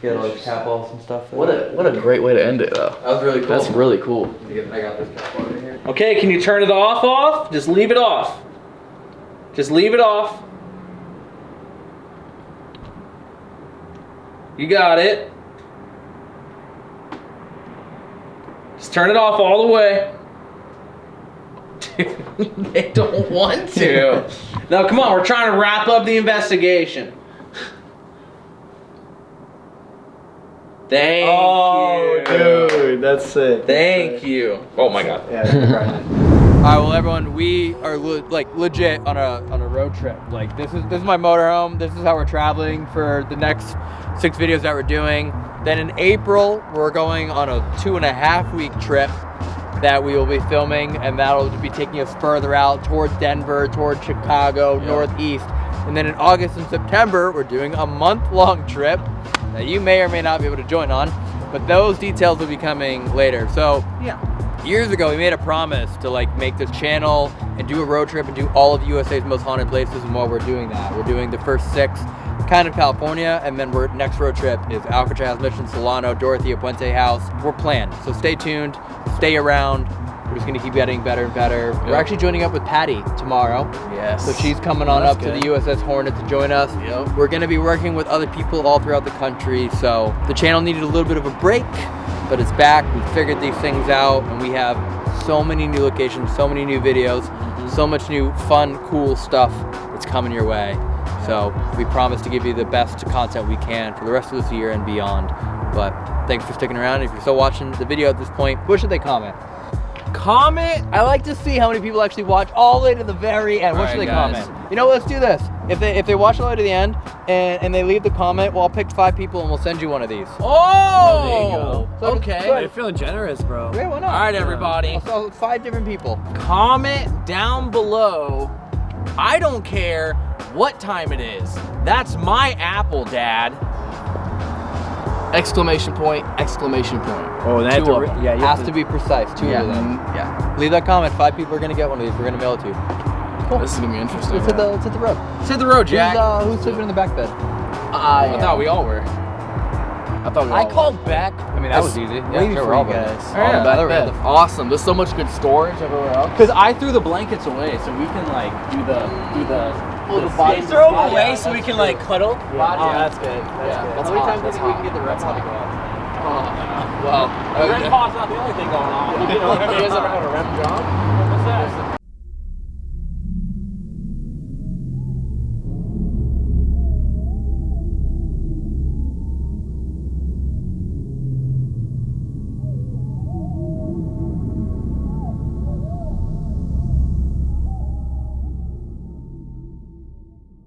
You got all those cat balls and stuff. What a what a great way to end it though. That was really cool. That's really cool. I got this cat ball right here. Okay, can you turn it off off? Just leave it off. Just leave it off. You got it. Just turn it off all the way. Dude, (laughs) they don't want to. (laughs) now, come on, we're trying to wrap up the investigation. Thank oh, you. dude, that's sick. Thank you. Oh my god. (laughs) All right, well, everyone, we are le- like legit on a on a road trip. Like this is this is my motorhome. This is how we're traveling for the next six videos that we're doing. Then in April, we're going on a two and a half week trip that we will be filming, and that'll be taking us further out towards Denver, towards Chicago, Northeast. And then in August and September, we're doing a month long trip that you may or may not be able to join on, but those details will be coming later. So Yeah. years ago we made a promise to like make this channel and do a road trip and do all of USA's most haunted places and while we're doing that we're doing the first six kind of California and then we're next road trip is Alcatraz Mission Solano Dorothea Puente House we're planned so stay tuned stay around we're just gonna keep getting better and better we're actually joining up with Patty tomorrow Yes. so she's coming on That's up to the USS Hornet to join us Yep. we're gonna be working with other people all throughout the country so the channel needed a little bit of a break but it's back. We figured these things out, and we have so many new locations, so many new videos, mm-hmm. so much new fun, cool stuff that's coming your way. So we promise to give you the best content we can for the rest of this year and beyond. But thanks for sticking around. If you're still watching the video at this point, what should they comment? Comment. I like to see how many people actually watch all the way to the very end. What All should right, they guys. comment? You know, let's do this. If they if they watch all the way to the end and, and they leave the comment, well, I'll pick five people and we'll send you one of these. Oh, there you go. So, okay. good. You're feeling generous, bro. Yeah, why not? All right, everybody. So five different people. Comment down below. I don't care what time it is. That's my apple, Dad. Exclamation point! Exclamation point! Oh, that Two of them. yeah, you has have to be precise. Two Yeah. of them. Yeah. Leave that comment. Five people are gonna get one of these. We're gonna mail it to you. Cool. This is gonna be interesting. Let's hit the let's hit the road. Let's hit the road, Jack. Who's, uh, who's sleeping in the back bed? I thought we all were. I thought we I were. called back. I mean, that was easy. Yeah, sure, we're all guys. Oh, yeah, back bed. Awesome. There's so much good storage everywhere else. Because I threw the blankets away, so we can like do the do the. Oh, the body throw Yeah, them away so we can like cuddle. Yeah. Oh, that's good. That's Yeah. good. That's How many hot, times do you think we can get the that's REM pod to hot. Uh, go off? Well, The REM pod's not the only thing going on. You know what you guys ever had a REM job? What's that?